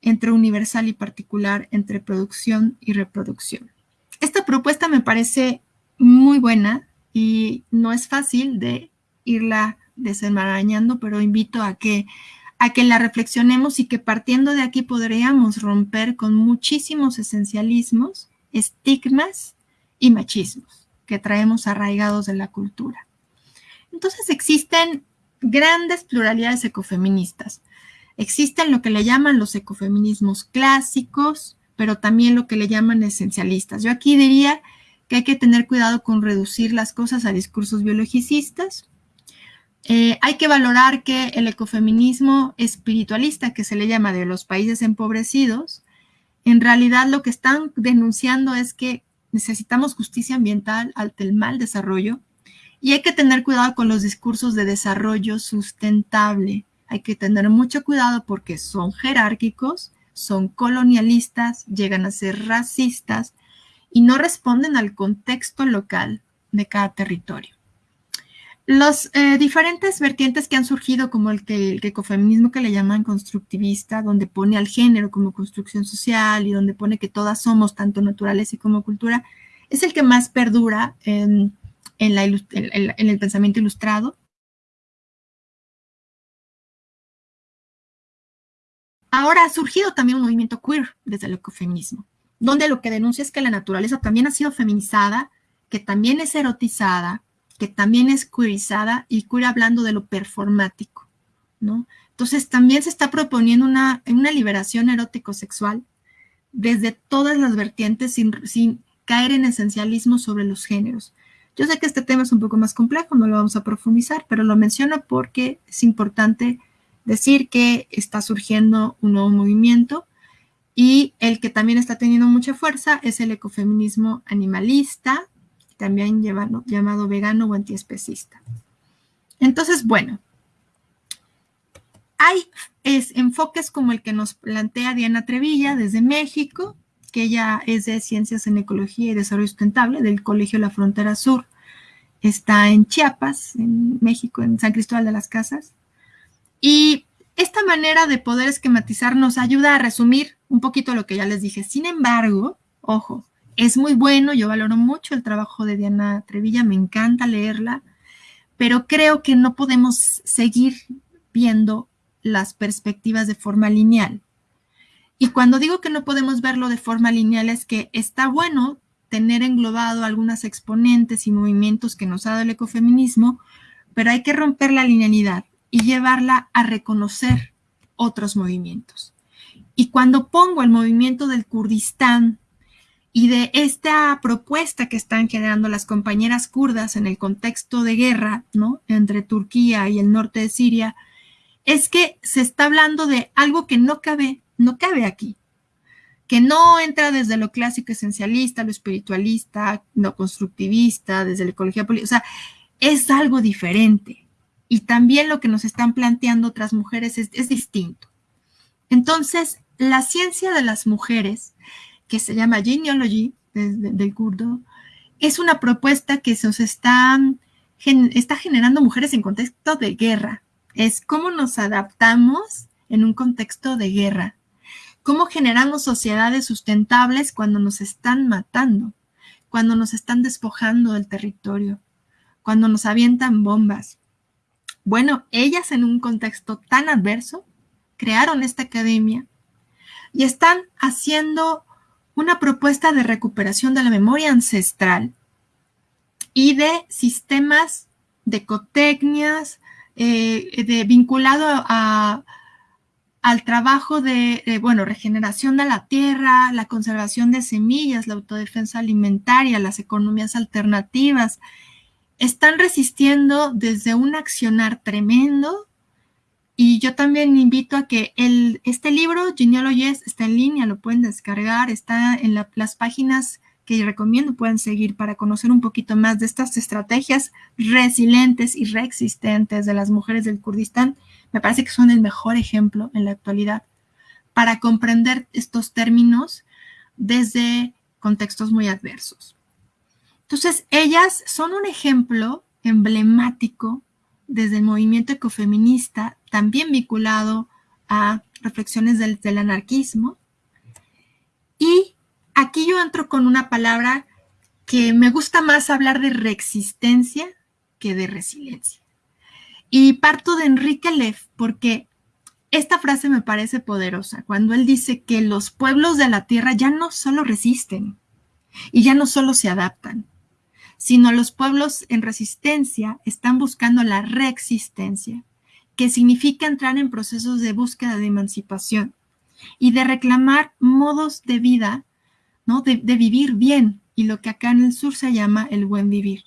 entre universal y particular, entre producción y reproducción. Esta propuesta me parece muy buena y no es fácil de irla desenmarañando, pero invito a que, a que la reflexionemos y que partiendo de aquí podríamos romper con muchísimos esencialismos, estigmas y machismos que traemos arraigados de la cultura. Entonces existen grandes pluralidades ecofeministas. Existen lo que le llaman los ecofeminismos clásicos, pero también lo que le llaman esencialistas. Yo aquí diría que hay que tener cuidado con reducir las cosas a discursos biologicistas. Eh, hay que valorar que el ecofeminismo espiritualista, que se le llama de los países empobrecidos, en realidad lo que están denunciando es que necesitamos justicia ambiental ante el mal desarrollo y hay que tener cuidado con los discursos de desarrollo sustentable. Hay que tener mucho cuidado porque son jerárquicos, son colonialistas, llegan a ser racistas y no responden al contexto local de cada territorio. Los eh, diferentes vertientes que han surgido, como el, que, el ecofeminismo que le llaman constructivista, donde pone al género como construcción social y donde pone que todas somos, tanto naturales y como cultura, es el que más perdura en, en el pensamiento ilustrado. Ahora ha surgido también un movimiento queer desde el ecofeminismo, donde lo que denuncia es que la naturaleza también ha sido feminizada, que también es erotizada, que también es queerizada y queer hablando de lo performático, ¿no? Entonces también se está proponiendo una, liberación erótico-sexual desde todas las vertientes sin caer en esencialismo sobre los géneros. Yo sé que este tema es un poco más complejo, no lo vamos a profundizar, pero lo menciono porque es importante decir que está surgiendo un nuevo movimiento y el que también está teniendo mucha fuerza es el ecofeminismo animalista, también llamado, vegano o antiespecista. Entonces, bueno, hay enfoques como el que nos plantea Diana Trevilla desde México, que ella es de Ciencias en Ecología y Desarrollo Sustentable del Colegio La Frontera Sur. Está en Chiapas, en México, en San Cristóbal de las Casas. Y esta manera de poder esquematizar nos ayuda a resumir un poquito lo que ya les dije. Sin embargo, ojo, es muy bueno, yo valoro mucho el trabajo de Diana Trevilla, me encanta leerla, pero creo que no podemos seguir viendo las perspectivas de forma lineal. Y cuando digo que no podemos verlo de forma lineal es que está bueno tener englobado algunas exponentes y movimientos que nos ha dado el ecofeminismo, pero hay que romper la linealidad y llevarla a reconocer otros movimientos. Y cuando pongo el movimiento del Kurdistán y de esta propuesta que están generando las compañeras kurdas en el contexto de guerra, ¿no? Entre Turquía y el norte de Siria, es que se está hablando de algo que no cabe, no cabe aquí, que no entra desde lo clásico esencialista, lo espiritualista, lo constructivista, desde la ecología política, o sea, es algo diferente. Y también lo que nos están planteando otras mujeres es, distinto. Entonces, la ciencia de las mujeres que se llama Genealogy, del kurdo, es una propuesta que se está, está generando mujeres en contexto de guerra. Es cómo nos adaptamos en un contexto de guerra. Cómo generamos sociedades sustentables cuando nos están matando, cuando nos están despojando del territorio, cuando nos avientan bombas. Bueno, ellas en un contexto tan adverso crearon esta academia y están haciendo una propuesta de recuperación de la memoria ancestral y de sistemas de ecotecnias, eh, de, vinculado a, al trabajo de, bueno, regeneración de la tierra, la conservación de semillas, la autodefensa alimentaria, las economías alternativas, están resistiendo desde un accionar tremendo y yo también invito a que el, este libro, Genealogies, está en línea, lo pueden descargar, está en las páginas que recomiendo pueden seguir para conocer un poquito más de estas estrategias resilientes y reexistentes de las mujeres del Kurdistán. Me parece que son el mejor ejemplo en la actualidad para comprender estos términos desde contextos muy adversos. Entonces, ellas son un ejemplo emblemático desde el movimiento ecofeminista, también vinculado a reflexiones del, anarquismo. Y aquí yo entro con una palabra que me gusta más hablar de reexistencia que de resiliencia. Y parto de Enrique Leff porque esta frase me parece poderosa, cuando él dice que los pueblos de la tierra ya no solo resisten y ya no solo se adaptan, sino los pueblos en resistencia están buscando la reexistencia, que significa entrar en procesos de búsqueda de emancipación y de reclamar modos de vida, ¿no? de, vivir bien, y lo que acá en el sur se llama el buen vivir,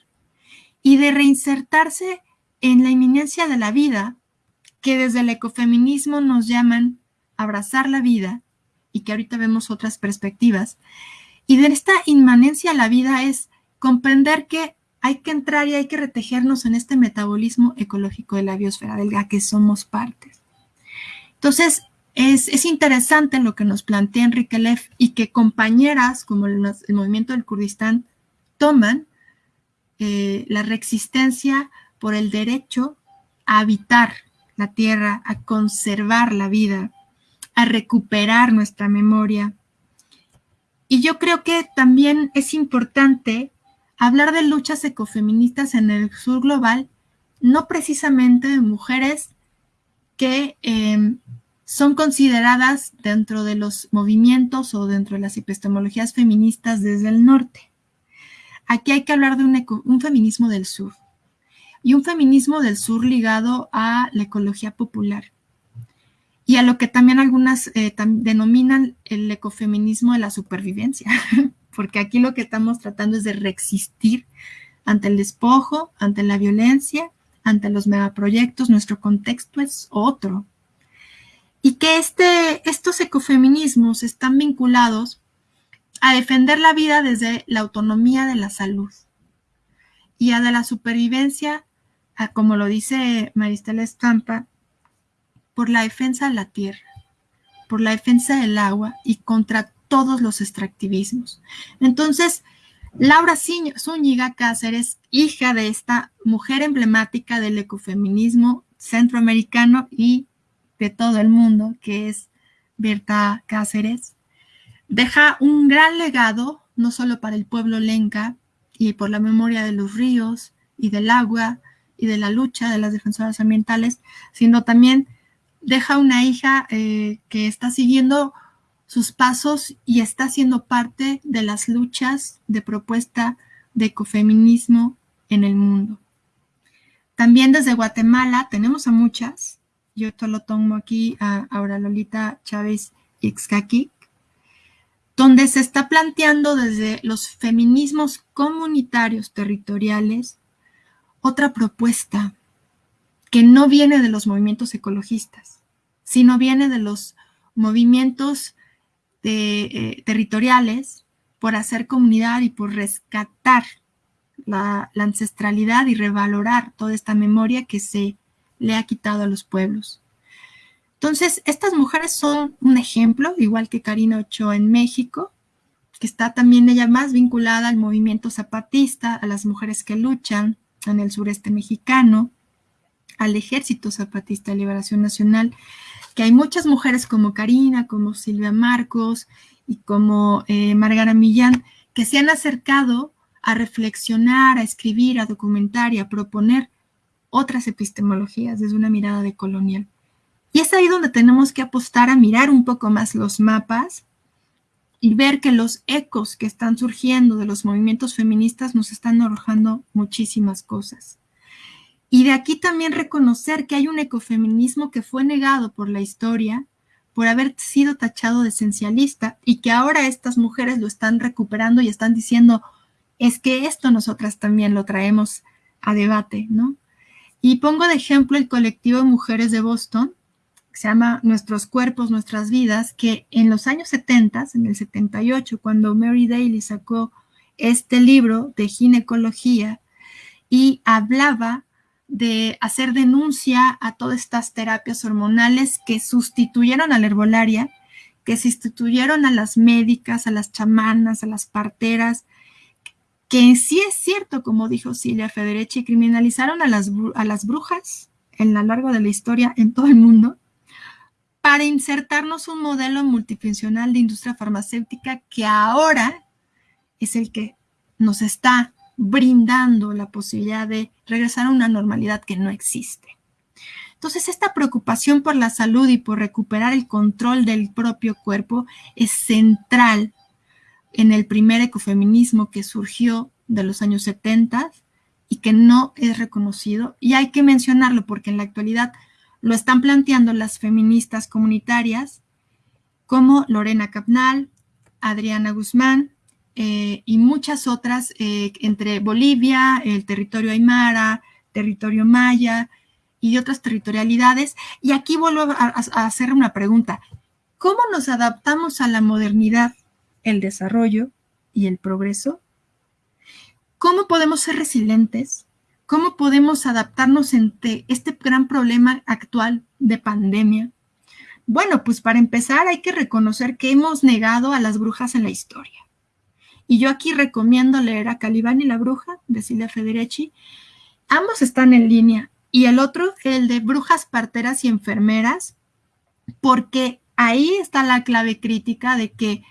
y de reinsertarse en la inminencia de la vida, que desde el ecofeminismo nos llaman abrazar la vida, y que ahorita vemos otras perspectivas, y de esta inmanencia la vida es comprender que hay que entrar y hay que retejernos en este metabolismo ecológico de la biosfera, del que somos partes. Entonces, es, interesante lo que nos plantea Enrique Leff y que compañeras como el, movimiento del Kurdistán toman eh, la reexistencia por el derecho a habitar la tierra, a conservar la vida, a recuperar nuestra memoria. Y yo creo que también es importante hablar de luchas ecofeministas en el sur global, no precisamente de mujeres que em, son consideradas dentro de los movimientos o dentro de las epistemologías feministas desde el norte. Aquí hay que hablar de un, feminismo del sur y un feminismo del sur ligado a la ecología popular y a lo que también algunas eh, denominan el ecofeminismo de la supervivencia, [laughs] porque aquí lo que estamos tratando es de reexistir ante el despojo, ante la violencia, ante los megaproyectos, nuestro contexto es otro, y que este, estos ecofeminismos están vinculados a defender la vida desde la autonomía de la salud y a la supervivencia, como lo dice Maristela Estampa, por la defensa de la tierra, por la defensa del agua y contra todos los extractivismos. Entonces, Laura Zúñiga Cáceres, hija de esta mujer emblemática del ecofeminismo centroamericano y de todo el mundo, que es Berta Cáceres, deja un gran legado, no solo para el pueblo lenca y por la memoria de los ríos y del agua y de la lucha de las defensoras ambientales, sino también deja una hija eh, que está siguiendo sus pasos y está siendo parte de las luchas de propuesta de ecofeminismo en el mundo. También desde Guatemala tenemos a muchas, yo esto lo tomo aquí a Lolita Chávez Ixcaqui, donde se está planteando desde los feminismos comunitarios territoriales otra propuesta que no viene de los movimientos ecologistas, sino viene de los movimientos eh, territoriales por hacer comunidad y por rescatar la ancestralidad y revalorar toda esta memoria que se le ha quitado a los pueblos. Entonces, estas mujeres son un ejemplo, igual que Karina Ochoa en México, que está también ella más vinculada al movimiento zapatista, a las mujeres que luchan en el sureste mexicano, al Ejército Zapatista de Liberación Nacional, que hay muchas mujeres como Karina, como Silvia Marcos y como eh, Margara Millán, que se han acercado a reflexionar, a escribir, a documentar y a proponer otras epistemologías desde una mirada de colonial. Y es ahí donde tenemos que apostar a mirar un poco más los mapas y ver que los ecos que están surgiendo de los movimientos feministas nos están arrojando muchísimas cosas. Y de aquí también reconocer que hay un ecofeminismo que fue negado por la historia por haber sido tachado de esencialista y que ahora estas mujeres lo están recuperando y están diciendo, es que esto nosotras también lo traemos a debate, ¿no? Y pongo de ejemplo el colectivo de mujeres de Boston, que se llama Nuestros Cuerpos, Nuestras Vidas, que en los años 70, en el 78, cuando Mary Daly sacó este libro de ginecología y hablaba de hacer denuncia a todas estas terapias hormonales que sustituyeron a la herbolaria, que sustituyeron a las médicas, a las chamanas, a las parteras, que sí es cierto, como dijo Silvia Federici, criminalizaron a las, a las brujas en lo largo de la historia en todo el mundo para insertarnos un modelo multifuncional de industria farmacéutica que ahora es el que nos está brindando la posibilidad de regresar a una normalidad que no existe. Entonces, esta preocupación por la salud y por recuperar el control del propio cuerpo es central en el primer ecofeminismo que surgió de los años 70 y que no es reconocido. Y hay que mencionarlo porque en la actualidad lo están planteando las feministas comunitarias como Lorena Capnal, Adriana Guzmán eh, y muchas otras eh, entre Bolivia, el territorio Aymara, territorio Maya y otras territorialidades. Y aquí vuelvo a, a hacer una pregunta. ¿Cómo nos adaptamos a la modernidad, el desarrollo y el progreso? ¿Cómo podemos ser resilientes? ¿Cómo podemos adaptarnos ante este gran problema actual de pandemia? Bueno, pues para empezar hay que reconocer que hemos negado a las brujas en la historia. Y yo aquí recomiendo leer a Calibán y la bruja de Silvia Federici. Ambos están en línea. Y el otro, el de brujas parteras y enfermeras, porque ahí está la clave crítica de que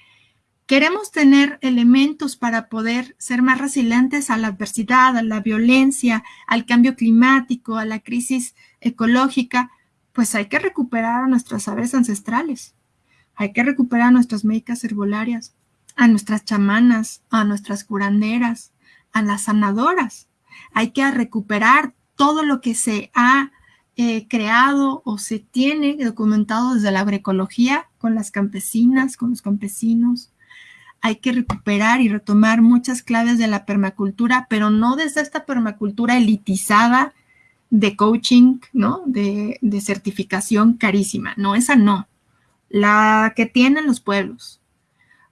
Queremos tener elementos para poder ser más resilientes a la adversidad, a la violencia, al cambio climático, a la crisis ecológica, pues hay que recuperar nuestros saberes ancestrales. Hay que recuperar nuestras médicas herbolarias, a nuestras chamanas, a nuestras curanderas, a las sanadoras. Hay que recuperar todo lo que se ha eh, creado o se tiene documentado desde la agroecología con las campesinas, con los campesinos, hay que recuperar y retomar muchas claves de la permacultura, pero no desde esta permacultura elitizada de coaching, ¿no? De, de certificación carísima. No, esa no. La que tienen los pueblos.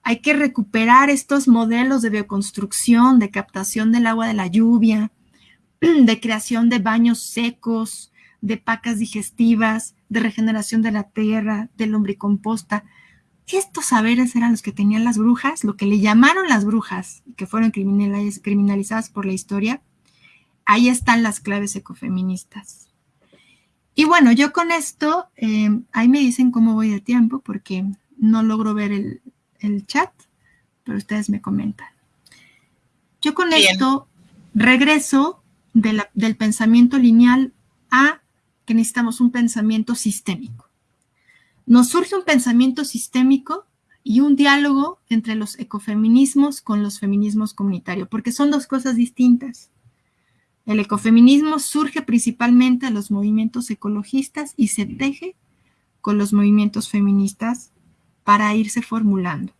Hay que recuperar estos modelos de bioconstrucción, de captación del agua de la lluvia, [clears throat] de creación de baños secos, de pacas digestivas, de regeneración de la tierra, de lombricomposta. Estos saberes eran los que tenían las brujas, lo que le llamaron las brujas, que fueron criminalizadas por la historia. Ahí están las claves ecofeministas. Y bueno, yo con esto, eh, ahí me dicen cómo voy de tiempo, porque no logro ver el, chat, pero ustedes me comentan. Yo con esto regreso del pensamiento lineal a que necesitamos un pensamiento sistémico nos surge un pensamiento sistémico y un diálogo entre los ecofeminismos con los feminismos comunitarios, porque son dos cosas distintas. El ecofeminismo surge principalmente a los movimientos ecologistas y se teje con los movimientos feministas para irse formulando.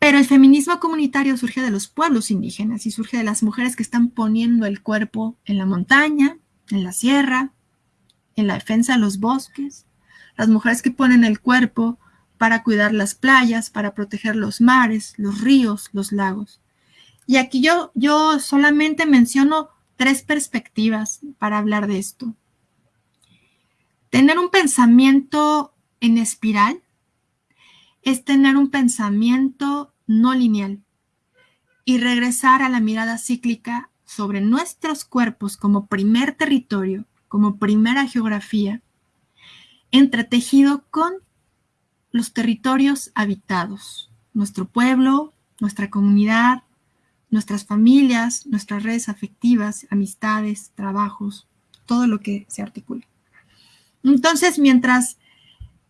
Pero el feminismo comunitario surge de los pueblos indígenas y surge de las mujeres que están poniendo el cuerpo en la montaña, en la sierra, en la defensa de los bosques, las mujeres que ponen el cuerpo para cuidar las playas, para proteger los mares, los ríos, los lagos. Y aquí yo, yo solamente menciono tres perspectivas para hablar de esto. Tener un pensamiento en espiral es tener un pensamiento no lineal y regresar a la mirada cíclica sobre nuestros cuerpos como primer territorio, como primera geografía, entretejido con los territorios habitados, nuestro pueblo, nuestra comunidad, nuestras familias, nuestras redes afectivas, amistades, trabajos, todo lo que se articula. Entonces, mientras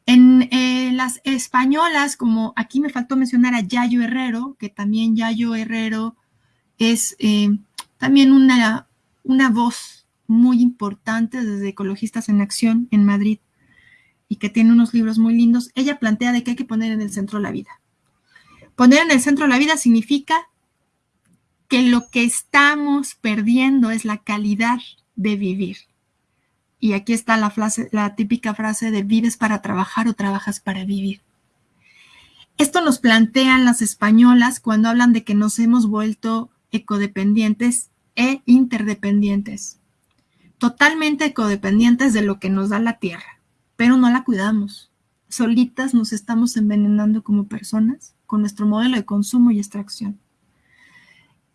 en eh, las españolas, como aquí me faltó mencionar a Yayo Herrero, que también Yayo Herrero es eh, también una, una voz muy importante desde Ecologistas en Acción en Madrid, y que tiene unos libros muy lindos, ella plantea de que hay que poner en el centro la vida. Poner en el centro la vida significa que lo que estamos perdiendo es la calidad de vivir. Y aquí está la, frase, la típica frase de vives para trabajar o trabajas para vivir. Esto nos plantean las españolas cuando hablan de que nos hemos vuelto ecodependientes e interdependientes. Totalmente ecodependientes de lo que nos da la tierra pero no la cuidamos. Solitas nos estamos envenenando como personas con nuestro modelo de consumo y extracción.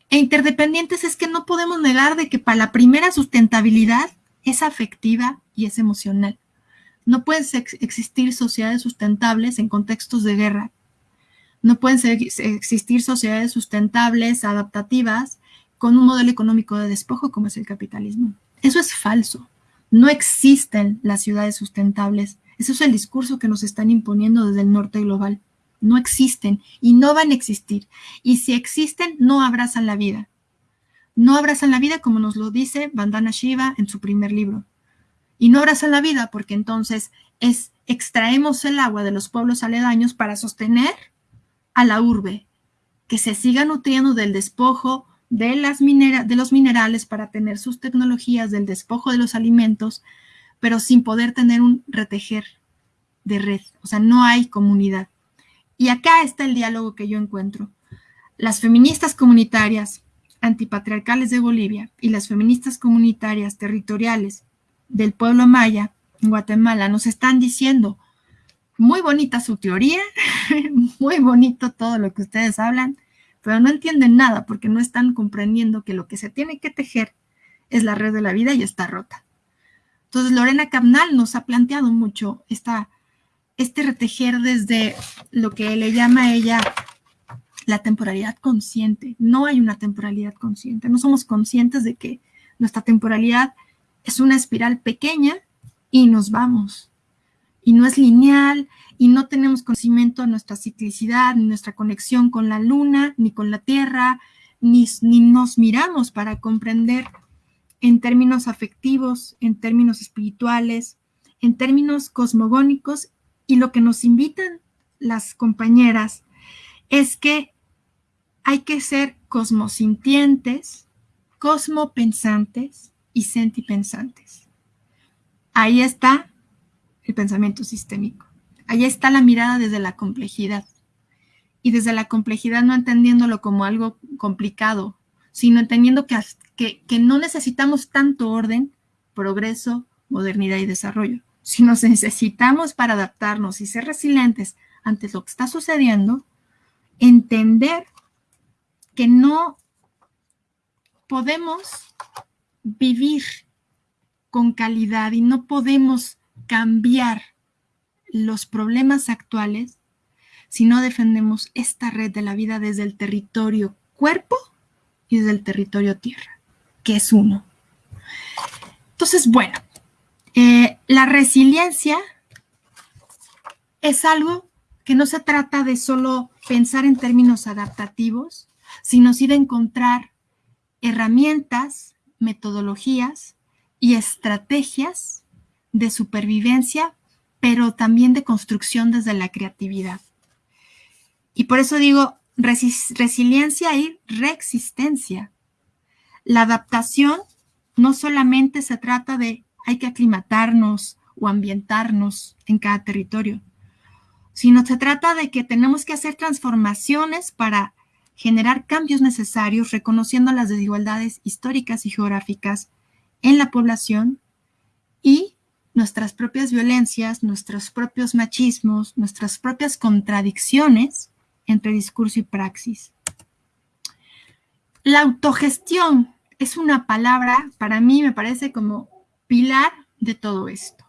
E interdependientes es que no podemos negar de que para la primera sustentabilidad es afectiva y es emocional. No pueden existir sociedades sustentables en contextos de guerra. No pueden existir sociedades sustentables, adaptativas, con un modelo económico de despojo como es el capitalismo. Eso es falso. No existen las ciudades sustentables. Eso es el discurso que nos están imponiendo desde el norte global. No existen y no van a existir. Y si existen, no abrazan la vida. No abrazan la vida como nos lo dice Vandana Shiva en su primer libro. Y no abrazan la vida porque entonces es extraemos el agua de los pueblos aledaños para sostener a la urbe, que se siga nutriendo del despojo de, las de los minerales para tener sus tecnologías, del despojo de los alimentos, pero sin poder tener un retejer de red. O sea, no hay comunidad. Y acá está el diálogo que yo encuentro. Las feministas comunitarias antipatriarcales de Bolivia y las feministas comunitarias territoriales del pueblo maya en Guatemala nos están diciendo, muy bonita su teoría, [laughs] muy bonito todo lo que ustedes hablan, pero no entienden nada porque no están comprendiendo que lo que se tiene que tejer es la red de la vida y está rota. Entonces, Lorena Cabnal nos ha planteado mucho esta, este retejer desde lo que le llama ella la temporalidad consciente. No hay una temporalidad consciente. No somos conscientes de que nuestra temporalidad es una espiral pequeña y nos vamos. Y no es lineal y no tenemos conocimiento de nuestra ciclicidad, ni nuestra conexión con la luna, ni con la tierra, ni, ni nos miramos para comprender en términos afectivos, en términos espirituales, en términos cosmogónicos. Y lo que nos invitan las compañeras es que hay que ser cosmosintientes, cosmopensantes y sentipensantes. Ahí está el pensamiento sistémico. Allá está la mirada desde la complejidad. Y desde la complejidad no entendiéndolo como algo complicado, sino entendiendo que, que, no necesitamos tanto orden, progreso, modernidad y desarrollo, sino necesitamos para adaptarnos y ser resilientes ante lo que está sucediendo, entender que no podemos vivir con calidad y no podemos cambiar los problemas actuales si no defendemos esta red de la vida desde el territorio cuerpo y desde el territorio tierra, que es uno. Entonces, bueno, eh, la resiliencia es algo que no se trata de solo pensar en términos adaptativos, sino sí de encontrar herramientas, metodologías y estrategias de supervivencia pero también de construcción desde la creatividad. Y por eso digo resiliencia y reexistencia. La adaptación no solamente se trata de hay que aclimatarnos o ambientarnos en cada territorio, sino se trata de que tenemos que hacer transformaciones para generar cambios necesarios, reconociendo las desigualdades históricas y geográficas en la población y nuestras propias violencias, nuestros propios machismos, nuestras propias contradicciones entre discurso y praxis. La autogestión es una palabra, para mí me parece como pilar de todo esto,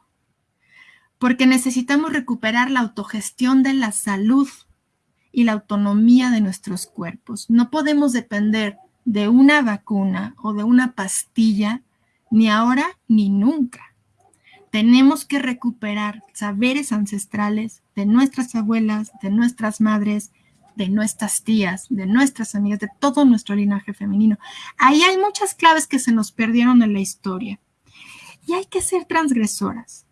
porque necesitamos recuperar la autogestión de la salud y la autonomía de nuestros cuerpos. No podemos depender de una vacuna o de una pastilla, ni ahora ni nunca tenemos que recuperar saberes ancestrales de nuestras abuelas, de nuestras madres, de nuestras tías, de nuestras amigas, de todo nuestro linaje femenino. Ahí hay muchas claves que se nos perdieron en la historia. Y hay que ser transgresoras.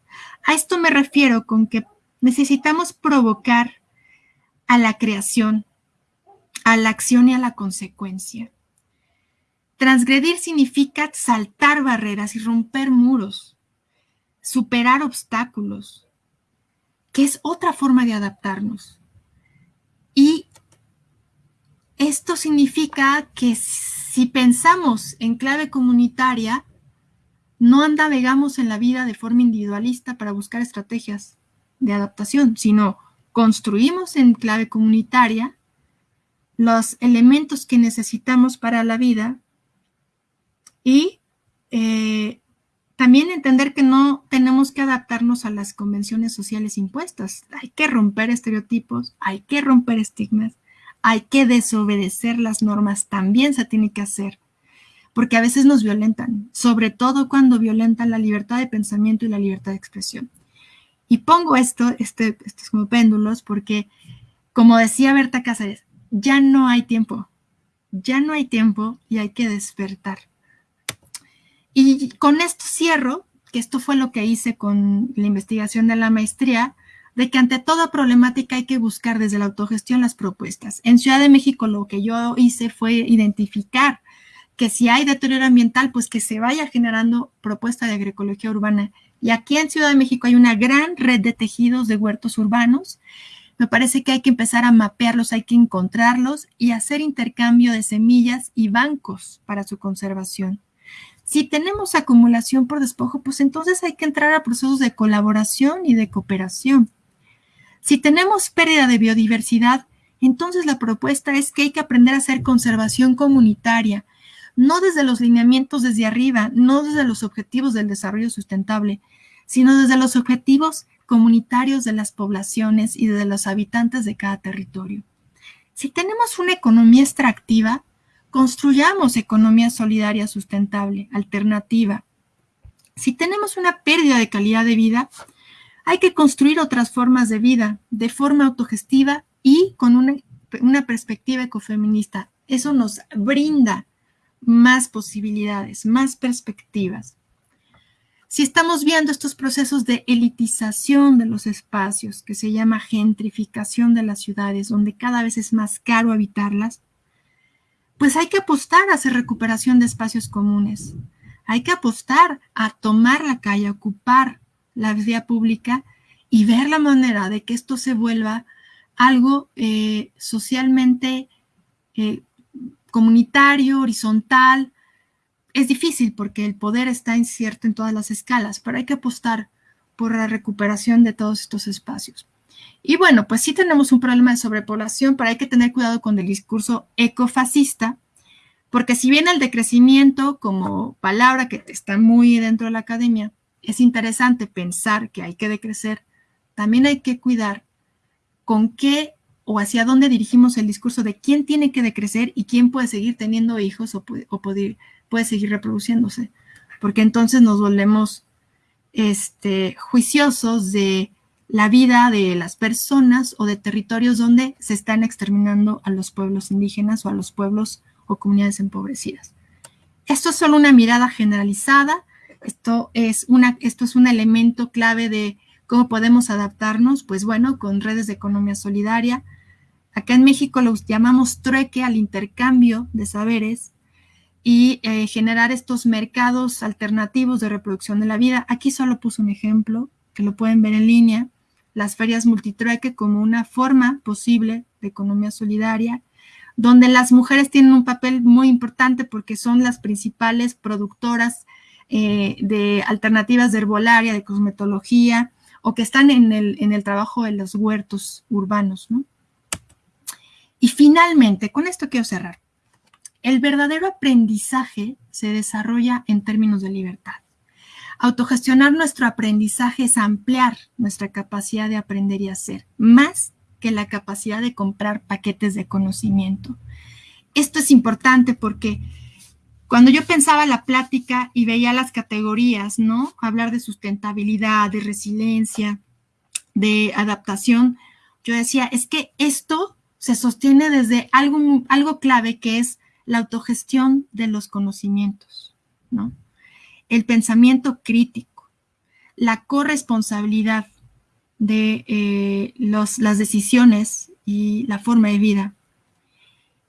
A esto me refiero con que necesitamos provocar a la creación, a la acción y a la consecuencia. Transgredir significa saltar barreras y romper muros superar obstáculos, que es otra forma de adaptarnos. Y esto significa que si pensamos en clave comunitaria, no navegamos en la vida de forma individualista para buscar estrategias de adaptación, sino construimos en clave comunitaria los elementos que necesitamos para la vida y eh, también entender que no tenemos que adaptarnos a las convenciones sociales impuestas. Hay que romper estereotipos, hay que romper estigmas, hay que desobedecer las normas, también se tiene que hacer. Porque a veces nos violentan, sobre todo cuando violentan la libertad de pensamiento y la libertad de expresión. Y pongo esto, este, estos como péndulos, porque, como decía Berta Cáceres, ya no hay tiempo, ya no hay tiempo y hay que despertar. Y con esto cierro, que esto fue lo que hice con la investigación de la maestría, de que ante toda problemática hay que buscar desde la autogestión las propuestas. En Ciudad de México lo que yo hice fue identificar que si hay deterioro ambiental, pues que se vaya generando propuesta de agroecología urbana. Y aquí en Ciudad de México hay una gran red de tejidos de huertos urbanos. Me parece que hay que empezar a mapearlos, hay que encontrarlos y hacer intercambio de semillas y bancos para su conservación. Si tenemos acumulación por despojo, pues entonces hay que entrar a procesos de colaboración y de cooperación. Si tenemos pérdida de biodiversidad, entonces la propuesta es que hay que aprender a hacer conservación comunitaria, no desde los lineamientos desde arriba, no desde los objetivos del desarrollo sustentable, sino desde los objetivos comunitarios de las poblaciones y de los habitantes de cada territorio. Si tenemos una economía extractiva, construyamos economía solidaria sustentable, alternativa. Si tenemos una pérdida de calidad de vida, hay que construir otras formas de vida de forma autogestiva y con una, una perspectiva ecofeminista. Eso nos brinda más posibilidades, más perspectivas. Si estamos viendo estos procesos de elitización de los espacios, que se llama gentrificación de las ciudades, donde cada vez es más caro habitarlas, pues hay que apostar a hacer recuperación de espacios comunes. Hay que apostar a tomar la calle, a ocupar la vía pública y ver la manera de que esto se vuelva algo eh, socialmente eh, comunitario, horizontal. Es difícil porque el poder está incierto en todas las escalas, pero hay que apostar por la recuperación de todos estos espacios. Y bueno, pues sí tenemos un problema de sobrepoblación, pero hay que tener cuidado con el discurso ecofascista, porque si bien el decrecimiento como palabra que está muy dentro de la academia, es interesante pensar que hay que decrecer, también hay que cuidar con qué o hacia dónde dirigimos el discurso de quién tiene que decrecer y quién puede seguir teniendo hijos o puede, puede, seguir reproduciéndose. Porque entonces nos volvemos este, juiciosos de la vida de las personas o de territorios donde se están exterminando a los pueblos indígenas o a los pueblos o comunidades empobrecidas. Esto es solo una mirada generalizada esto es, una, esto es un elemento clave de cómo podemos adaptarnos, pues bueno, con redes de economía solidaria. Acá en México los llamamos trueque al intercambio de saberes y eh, generar estos mercados alternativos de reproducción de la vida. Aquí solo puse un ejemplo que lo pueden ver en línea, las ferias multitrueque como una forma posible de economía solidaria, donde las mujeres tienen un papel muy importante porque son las principales productoras eh, de alternativas de herbolaria, de cosmetología, o que están en el, en el trabajo de los huertos urbanos. ¿no? Y finalmente, con esto quiero cerrar. El verdadero aprendizaje se desarrolla en términos de libertad. Autogestionar nuestro aprendizaje es ampliar nuestra capacidad de aprender y hacer, más que la capacidad de comprar paquetes de conocimiento. Esto es importante porque cuando yo pensaba la plática y veía las categorías, ¿no? Hablar de sustentabilidad, de resiliencia, de adaptación, yo decía, es que esto se sostiene desde algo, algo clave que es la autogestión de los conocimientos, ¿no? El pensamiento crítico, la corresponsabilidad de eh, las decisiones y la forma de vida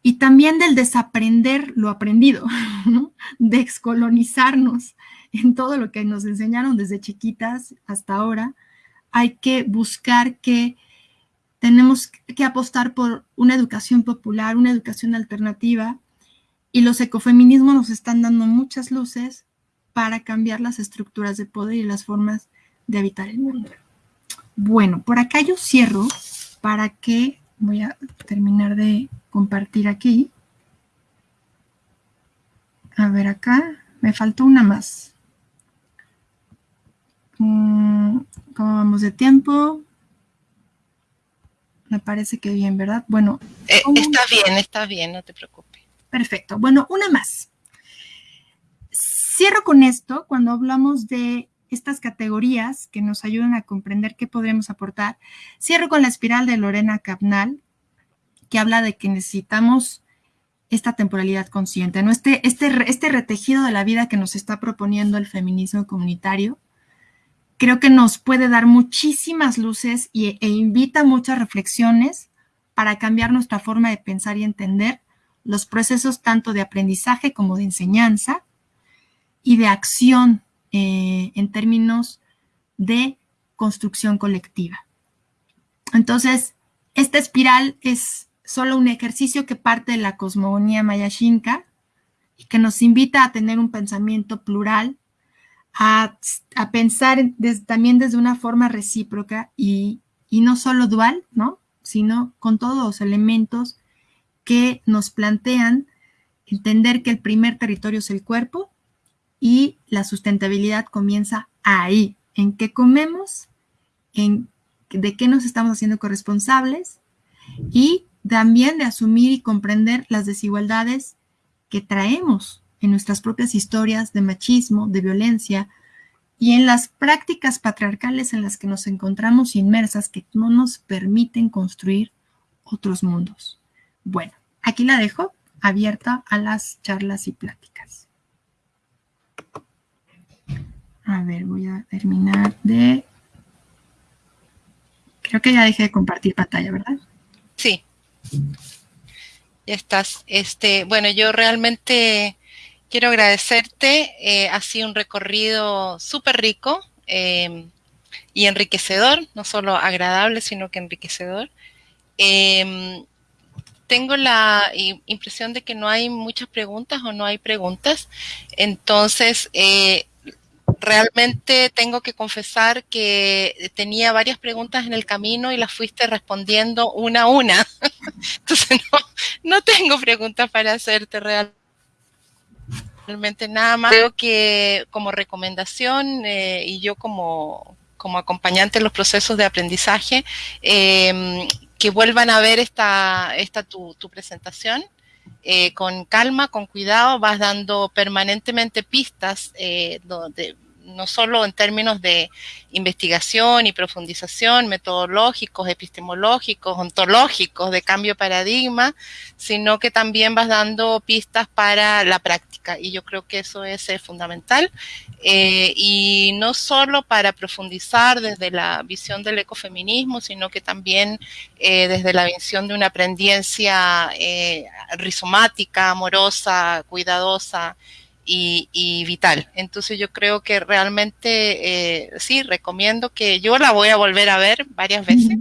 y también del desaprender lo aprendido, [laughs] ¿no? de excolonizarnos en todo lo que nos enseñaron desde chiquitas hasta ahora. Hay que buscar que tenemos que apostar por una educación popular, una educación alternativa, y los ecofeminismos nos están dando muchas luces para cambiar las estructuras de poder y las formas de habitar el mundo. Bueno, por acá yo cierro para que voy a terminar de compartir aquí. A ver acá, me faltó una más. Mm, ¿Cómo vamos de tiempo? Me parece que bien, ¿verdad? Bueno. Eh, está bien, está bien, no te preocupes. Perfecto. Bueno, una más. cierro con esto, cuando hablamos de estas categorías que nos ayudan a comprender qué podremos aportar, cierro con la espiral de Lorena Capnal, que habla de que necesitamos esta temporalidad consciente, ¿no? Este, este, este retejido de la vida que nos está proponiendo el feminismo comunitario, creo que nos puede dar muchísimas luces y, e invita muchas reflexiones para cambiar nuestra forma de pensar y entender los procesos tanto de aprendizaje como de enseñanza y de acción eh, en términos de construcción colectiva. Entonces, esta espiral es solo un ejercicio que parte de la cosmogonía mayashinka y que nos invita a tener un pensamiento plural, a, pensar también desde una forma recíproca y, y no solo dual, ¿no? sino con todos los elementos que nos plantean entender que el primer territorio es el cuerpo y la sustentabilidad comienza ahí, en qué comemos, en de qué nos estamos haciendo corresponsables y también de asumir y comprender las desigualdades que traemos en nuestras propias historias de machismo, de violencia y en las prácticas patriarcales en las que nos encontramos inmersas que no nos permiten construir otros mundos. Bueno, aquí la dejo abierta a las charlas y pláticas. A ver, voy a terminar de... Creo que ya dejé de compartir pantalla, ¿verdad? Sí. Ya estás. Este, bueno, yo realmente quiero agradecerte. Eh, ha sido un recorrido súper rico em, y enriquecedor, no solo agradable, sino que enriquecedor. Em, tengo la impresión de que no hay muchas preguntas o no hay preguntas. Entonces, eh, realmente tengo que confesar que tenía varias preguntas en el camino y las fuiste respondiendo una a una. [laughs] Entonces no, tengo preguntas para hacerte realmente nada más. Creo que como recomendación eh, y yo como, como acompañante en los procesos de aprendizaje, em, que vuelvan a ver esta, esta tu, tu presentación. Eh, con calma, con cuidado, vas dando permanentemente pistas eh, donde, no solo en términos de investigación y profundización, metodológicos, epistemológicos, ontológicos, de cambio de paradigma, sino que también vas dando pistas para la práctica. Y yo creo que eso es eh, fundamental. Eh, y no solo para profundizar desde la visión del ecofeminismo, sino que también eh, desde la visión de una aprendencia rizomática, amorosa, cuidadosa, y, vital. Entonces yo creo que realmente eh, sí, recomiendo que yo la voy a volver a ver varias veces.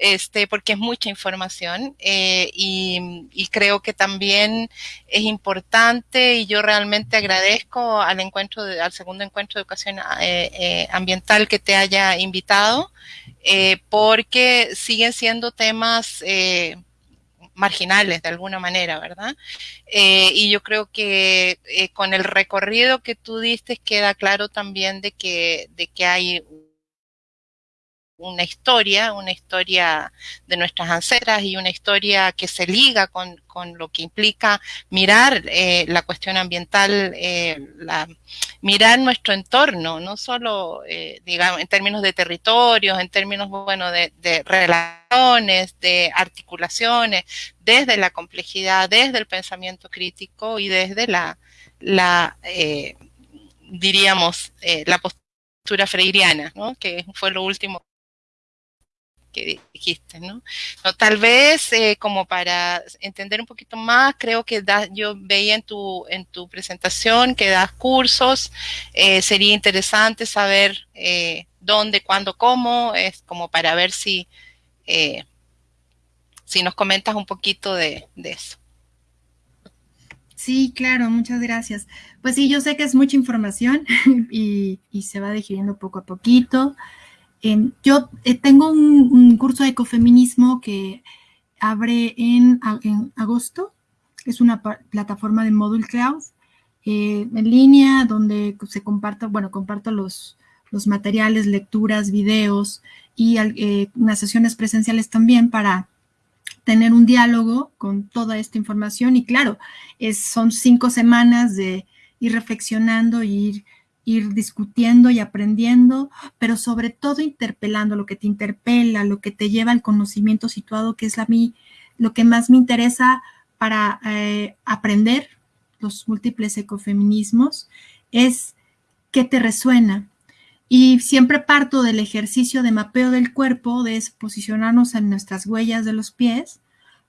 Este, porque es mucha información eh, y, creo que también es importante y yo realmente agradezco al encuentro, al segundo encuentro de educación eh, ambiental que te haya invitado, porque siguen siendo temas marginales de alguna manera, ¿verdad? Eh, y yo creo que eh, con el recorrido que tú diste queda claro también de que, de que hay una historia, una historia de nuestras ancestras y una historia que se liga con, con lo que implica mirar eh, la cuestión ambiental, eh, mirar nuestro entorno, no solo, eh, digamos, en términos de territorios, en términos, bueno, de, de, relaciones, de articulaciones, desde la complejidad, desde el pensamiento crítico y desde la, la diríamos, la postura freiriana, ¿no? que fue lo último dijiste, ¿no? tal vez eh, como para entender un poquito más, creo que yo veía en tu, en tu presentación que das cursos, eh, sería interesante saber eh, dónde, cuándo, cómo, es como para ver si, si nos comentas un poquito de, de eso. Sí, claro, muchas gracias. Pues sí, yo sé que es mucha información [laughs] y, y se va digiriendo poco a poquito. Yo eh, tengo un, curso de ecofeminismo que abre en, agosto. Es una plataforma de Module Cloud eh, en línea donde se comparto, bueno, comparto los, materiales, lecturas, videos y eh, unas sesiones presenciales también para tener un diálogo con toda esta información. Y claro, son cinco semanas de ir reflexionando, ir, ir discutiendo y aprendiendo, pero sobre todo interpelando lo que te interpela, lo que te lleva al conocimiento situado, que es a mí lo que más me interesa para eh, aprender los múltiples ecofeminismos, es qué te resuena. Y siempre parto del ejercicio de mapeo del cuerpo, de posicionarnos en nuestras huellas de los pies,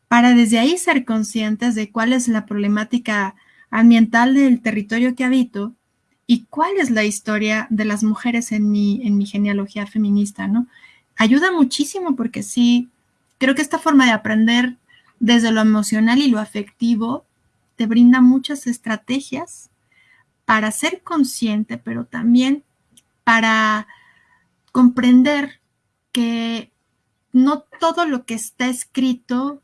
para desde ahí ser conscientes de cuál es la problemática ambiental del territorio que habito y cuál es la historia de las mujeres en mi, en mi genealogía feminista, ¿no? Ayuda muchísimo porque sí, creo que esta forma de aprender desde lo emocional y lo afectivo te brinda muchas estrategias para ser consciente, pero también para comprender que no todo lo que está escrito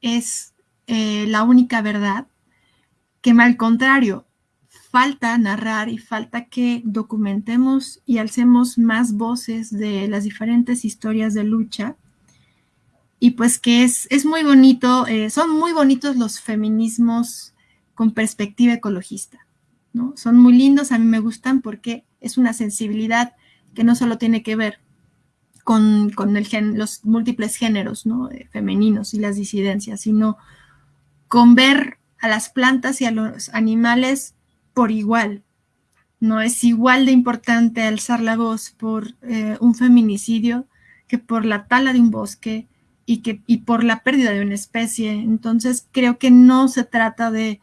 es eh, la única verdad, que al contrario, falta narrar y falta que documentemos y alcemos más voces de las diferentes historias de lucha. Y pues que es, es muy bonito, eh, son muy bonitos los feminismos con perspectiva ecologista. ¿no? Son muy lindos, a mí me gustan porque es una sensibilidad que no solo tiene que ver con, el los múltiples géneros ¿no? Eh, femeninos y las disidencias, sino con ver a las plantas y a los animales por igual. No es igual de importante alzar la voz por eh, un feminicidio que por la tala de un bosque y, que, y por la pérdida de una especie. Entonces creo que no se trata de,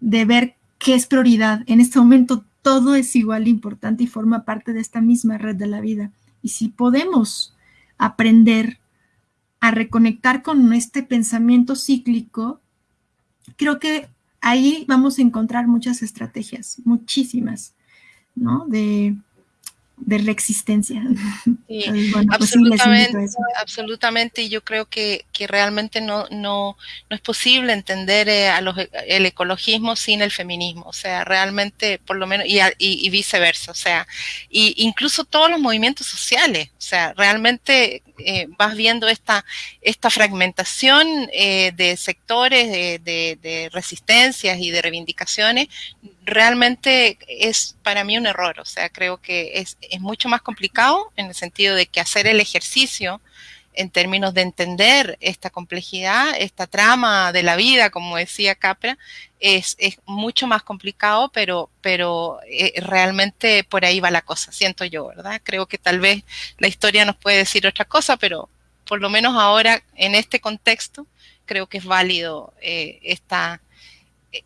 de ver qué es prioridad. En este momento todo es igual de importante y forma parte de esta misma red de la vida. Y si podemos aprender a reconectar con este pensamiento cíclico, creo que ahí vamos a encontrar muchas estrategias, muchísimas, ¿no? De, de la existencia. Sí, [laughs] pues absolutamente, absolutamente, y yo creo que, que realmente no, no, no, es posible entender eh, a los, el ecologismo sin el feminismo, o sea, realmente, por lo menos, y, y, viceversa, o sea, y incluso todos los movimientos sociales, o sea, realmente eh, vas viendo esta, esta fragmentación eh, de sectores, de, de, de resistencias y de reivindicaciones, realmente es para mí un error, o sea, creo que es, es mucho más complicado en el sentido de que hacer el ejercicio en términos de entender esta complejidad, esta trama de la vida, como decía Capra, es, mucho más complicado, pero, pero eh, realmente por ahí va la cosa, siento yo, ¿verdad? Creo que tal vez la historia nos puede decir otra cosa, pero por lo menos ahora, en este contexto, creo que es válido eh, esta,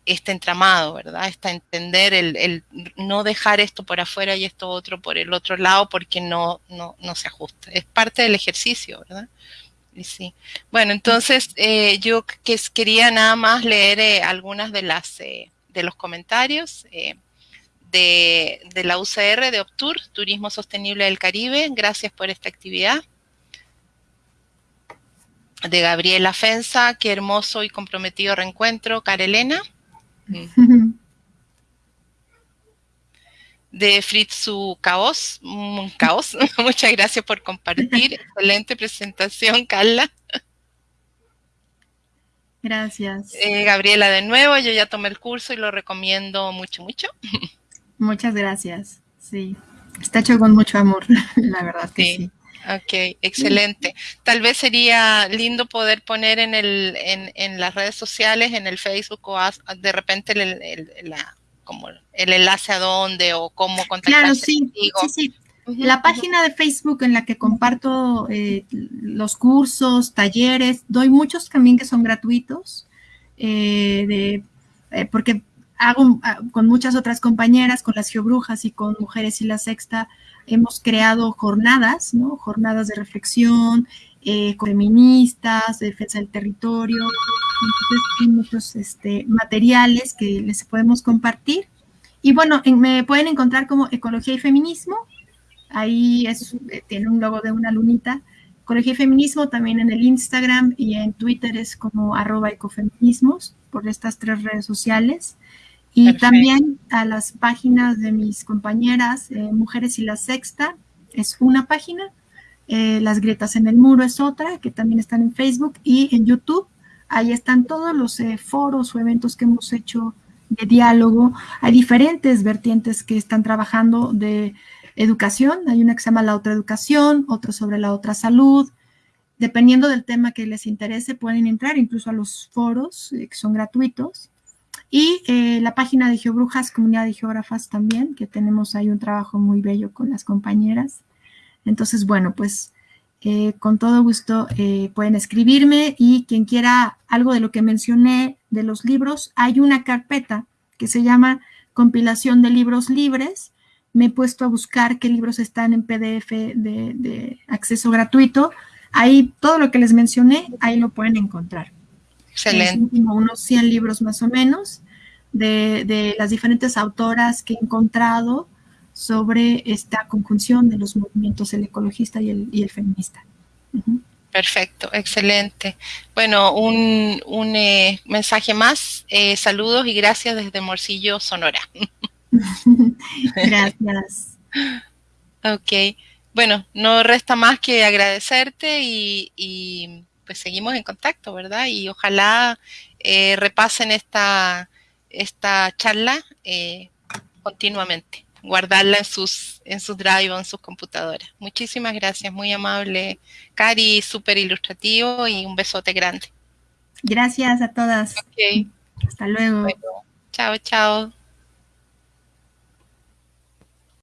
este entramado, ¿verdad? Está entender el, el, no dejar esto por afuera y esto otro por el otro lado porque no, no, no se ajusta. Es parte del ejercicio, ¿verdad? Y sí. Bueno, entonces eh, yo que quería nada más leer eh, algunas de las eh, de los comentarios eh, de, de la UCR de Optur, Turismo Sostenible del Caribe. Gracias por esta actividad de Gabriela Fensa, qué hermoso y comprometido reencuentro, Carelena. De Fritzu Caos, un caos. [laughs] Muchas gracias por compartir. Excelente presentación, Carla. Gracias. Eh, Gabriela, de nuevo, yo ya tomé el curso y lo recomiendo mucho, mucho. [laughs] Muchas gracias. Sí, está hecho con mucho amor, [laughs] la verdad que sí. sí. Ok, excelente. Tal vez sería lindo poder poner en, el, en, en las redes sociales, en el Facebook o de repente el, el, la, como el enlace a dónde o cómo contactarse claro, sí, contigo. Sí, sí. Uh -huh, la página uh -huh. de Facebook en la que comparto eh, los cursos, talleres, doy muchos también que son gratuitos, eh, de, eh, porque hago ah, con muchas otras compañeras, con las geobrujas y con Mujeres y la Sexta, hemos creado jornadas, ¿no? Jornadas de reflexión, eh, feministas, de defensa del territorio, entonces hay muchos este, materiales que les podemos compartir. Y bueno, en, me pueden encontrar como Ecología y Feminismo, ahí es, eh, tiene un logo de una lunita, Ecología y Feminismo, también en el Instagram y en Twitter es como arroba ecofeminismos, por estas tres redes sociales. Y Perfecto. también a las páginas de mis compañeras, eh, Mujeres y la Sexta, es una página, eh, Las Grietas en el Muro es otra, que también están en Facebook y en YouTube. Ahí están todos los eh, foros o eventos que hemos hecho de diálogo. Hay diferentes vertientes que están trabajando de educación. Hay una que se llama la otra educación, otro sobre la otra salud. Dependiendo del tema que les interese, pueden entrar incluso a los foros eh, que son gratuitos. Y eh, la página de Geobrujas, Comunidad de Geógrafas también, que tenemos ahí un trabajo muy bello con las compañeras. Entonces, bueno, pues eh, con todo gusto pueden escribirme y quien quiera algo de lo que mencioné de los libros, hay una carpeta que se llama compilación de libros libres. Me he puesto a buscar qué libros están en PDF de, acceso gratuito. Ahí todo lo que les mencioné, ahí lo pueden encontrar. Excelente. Como unos 100 libros más o menos de, las diferentes autoras que he encontrado sobre esta conjunción de los movimientos, el ecologista y el, feminista. Perfecto, excelente. Bueno, un, un eh, mensaje más. Eh, saludos y gracias desde Morcillo, Sonora. [laughs] [laughs] gracias. ok. Bueno, no resta más que agradecerte y, pues seguimos en contacto, ¿verdad? Y ojalá eh, repasen esta, esta charla continuamente guardarla en sus, en sus drive o en sus computadoras. Muchísimas gracias, muy amable, Cari, súper ilustrativo y un besote grande. Gracias a todas. Ok. Hasta luego. chao, chao.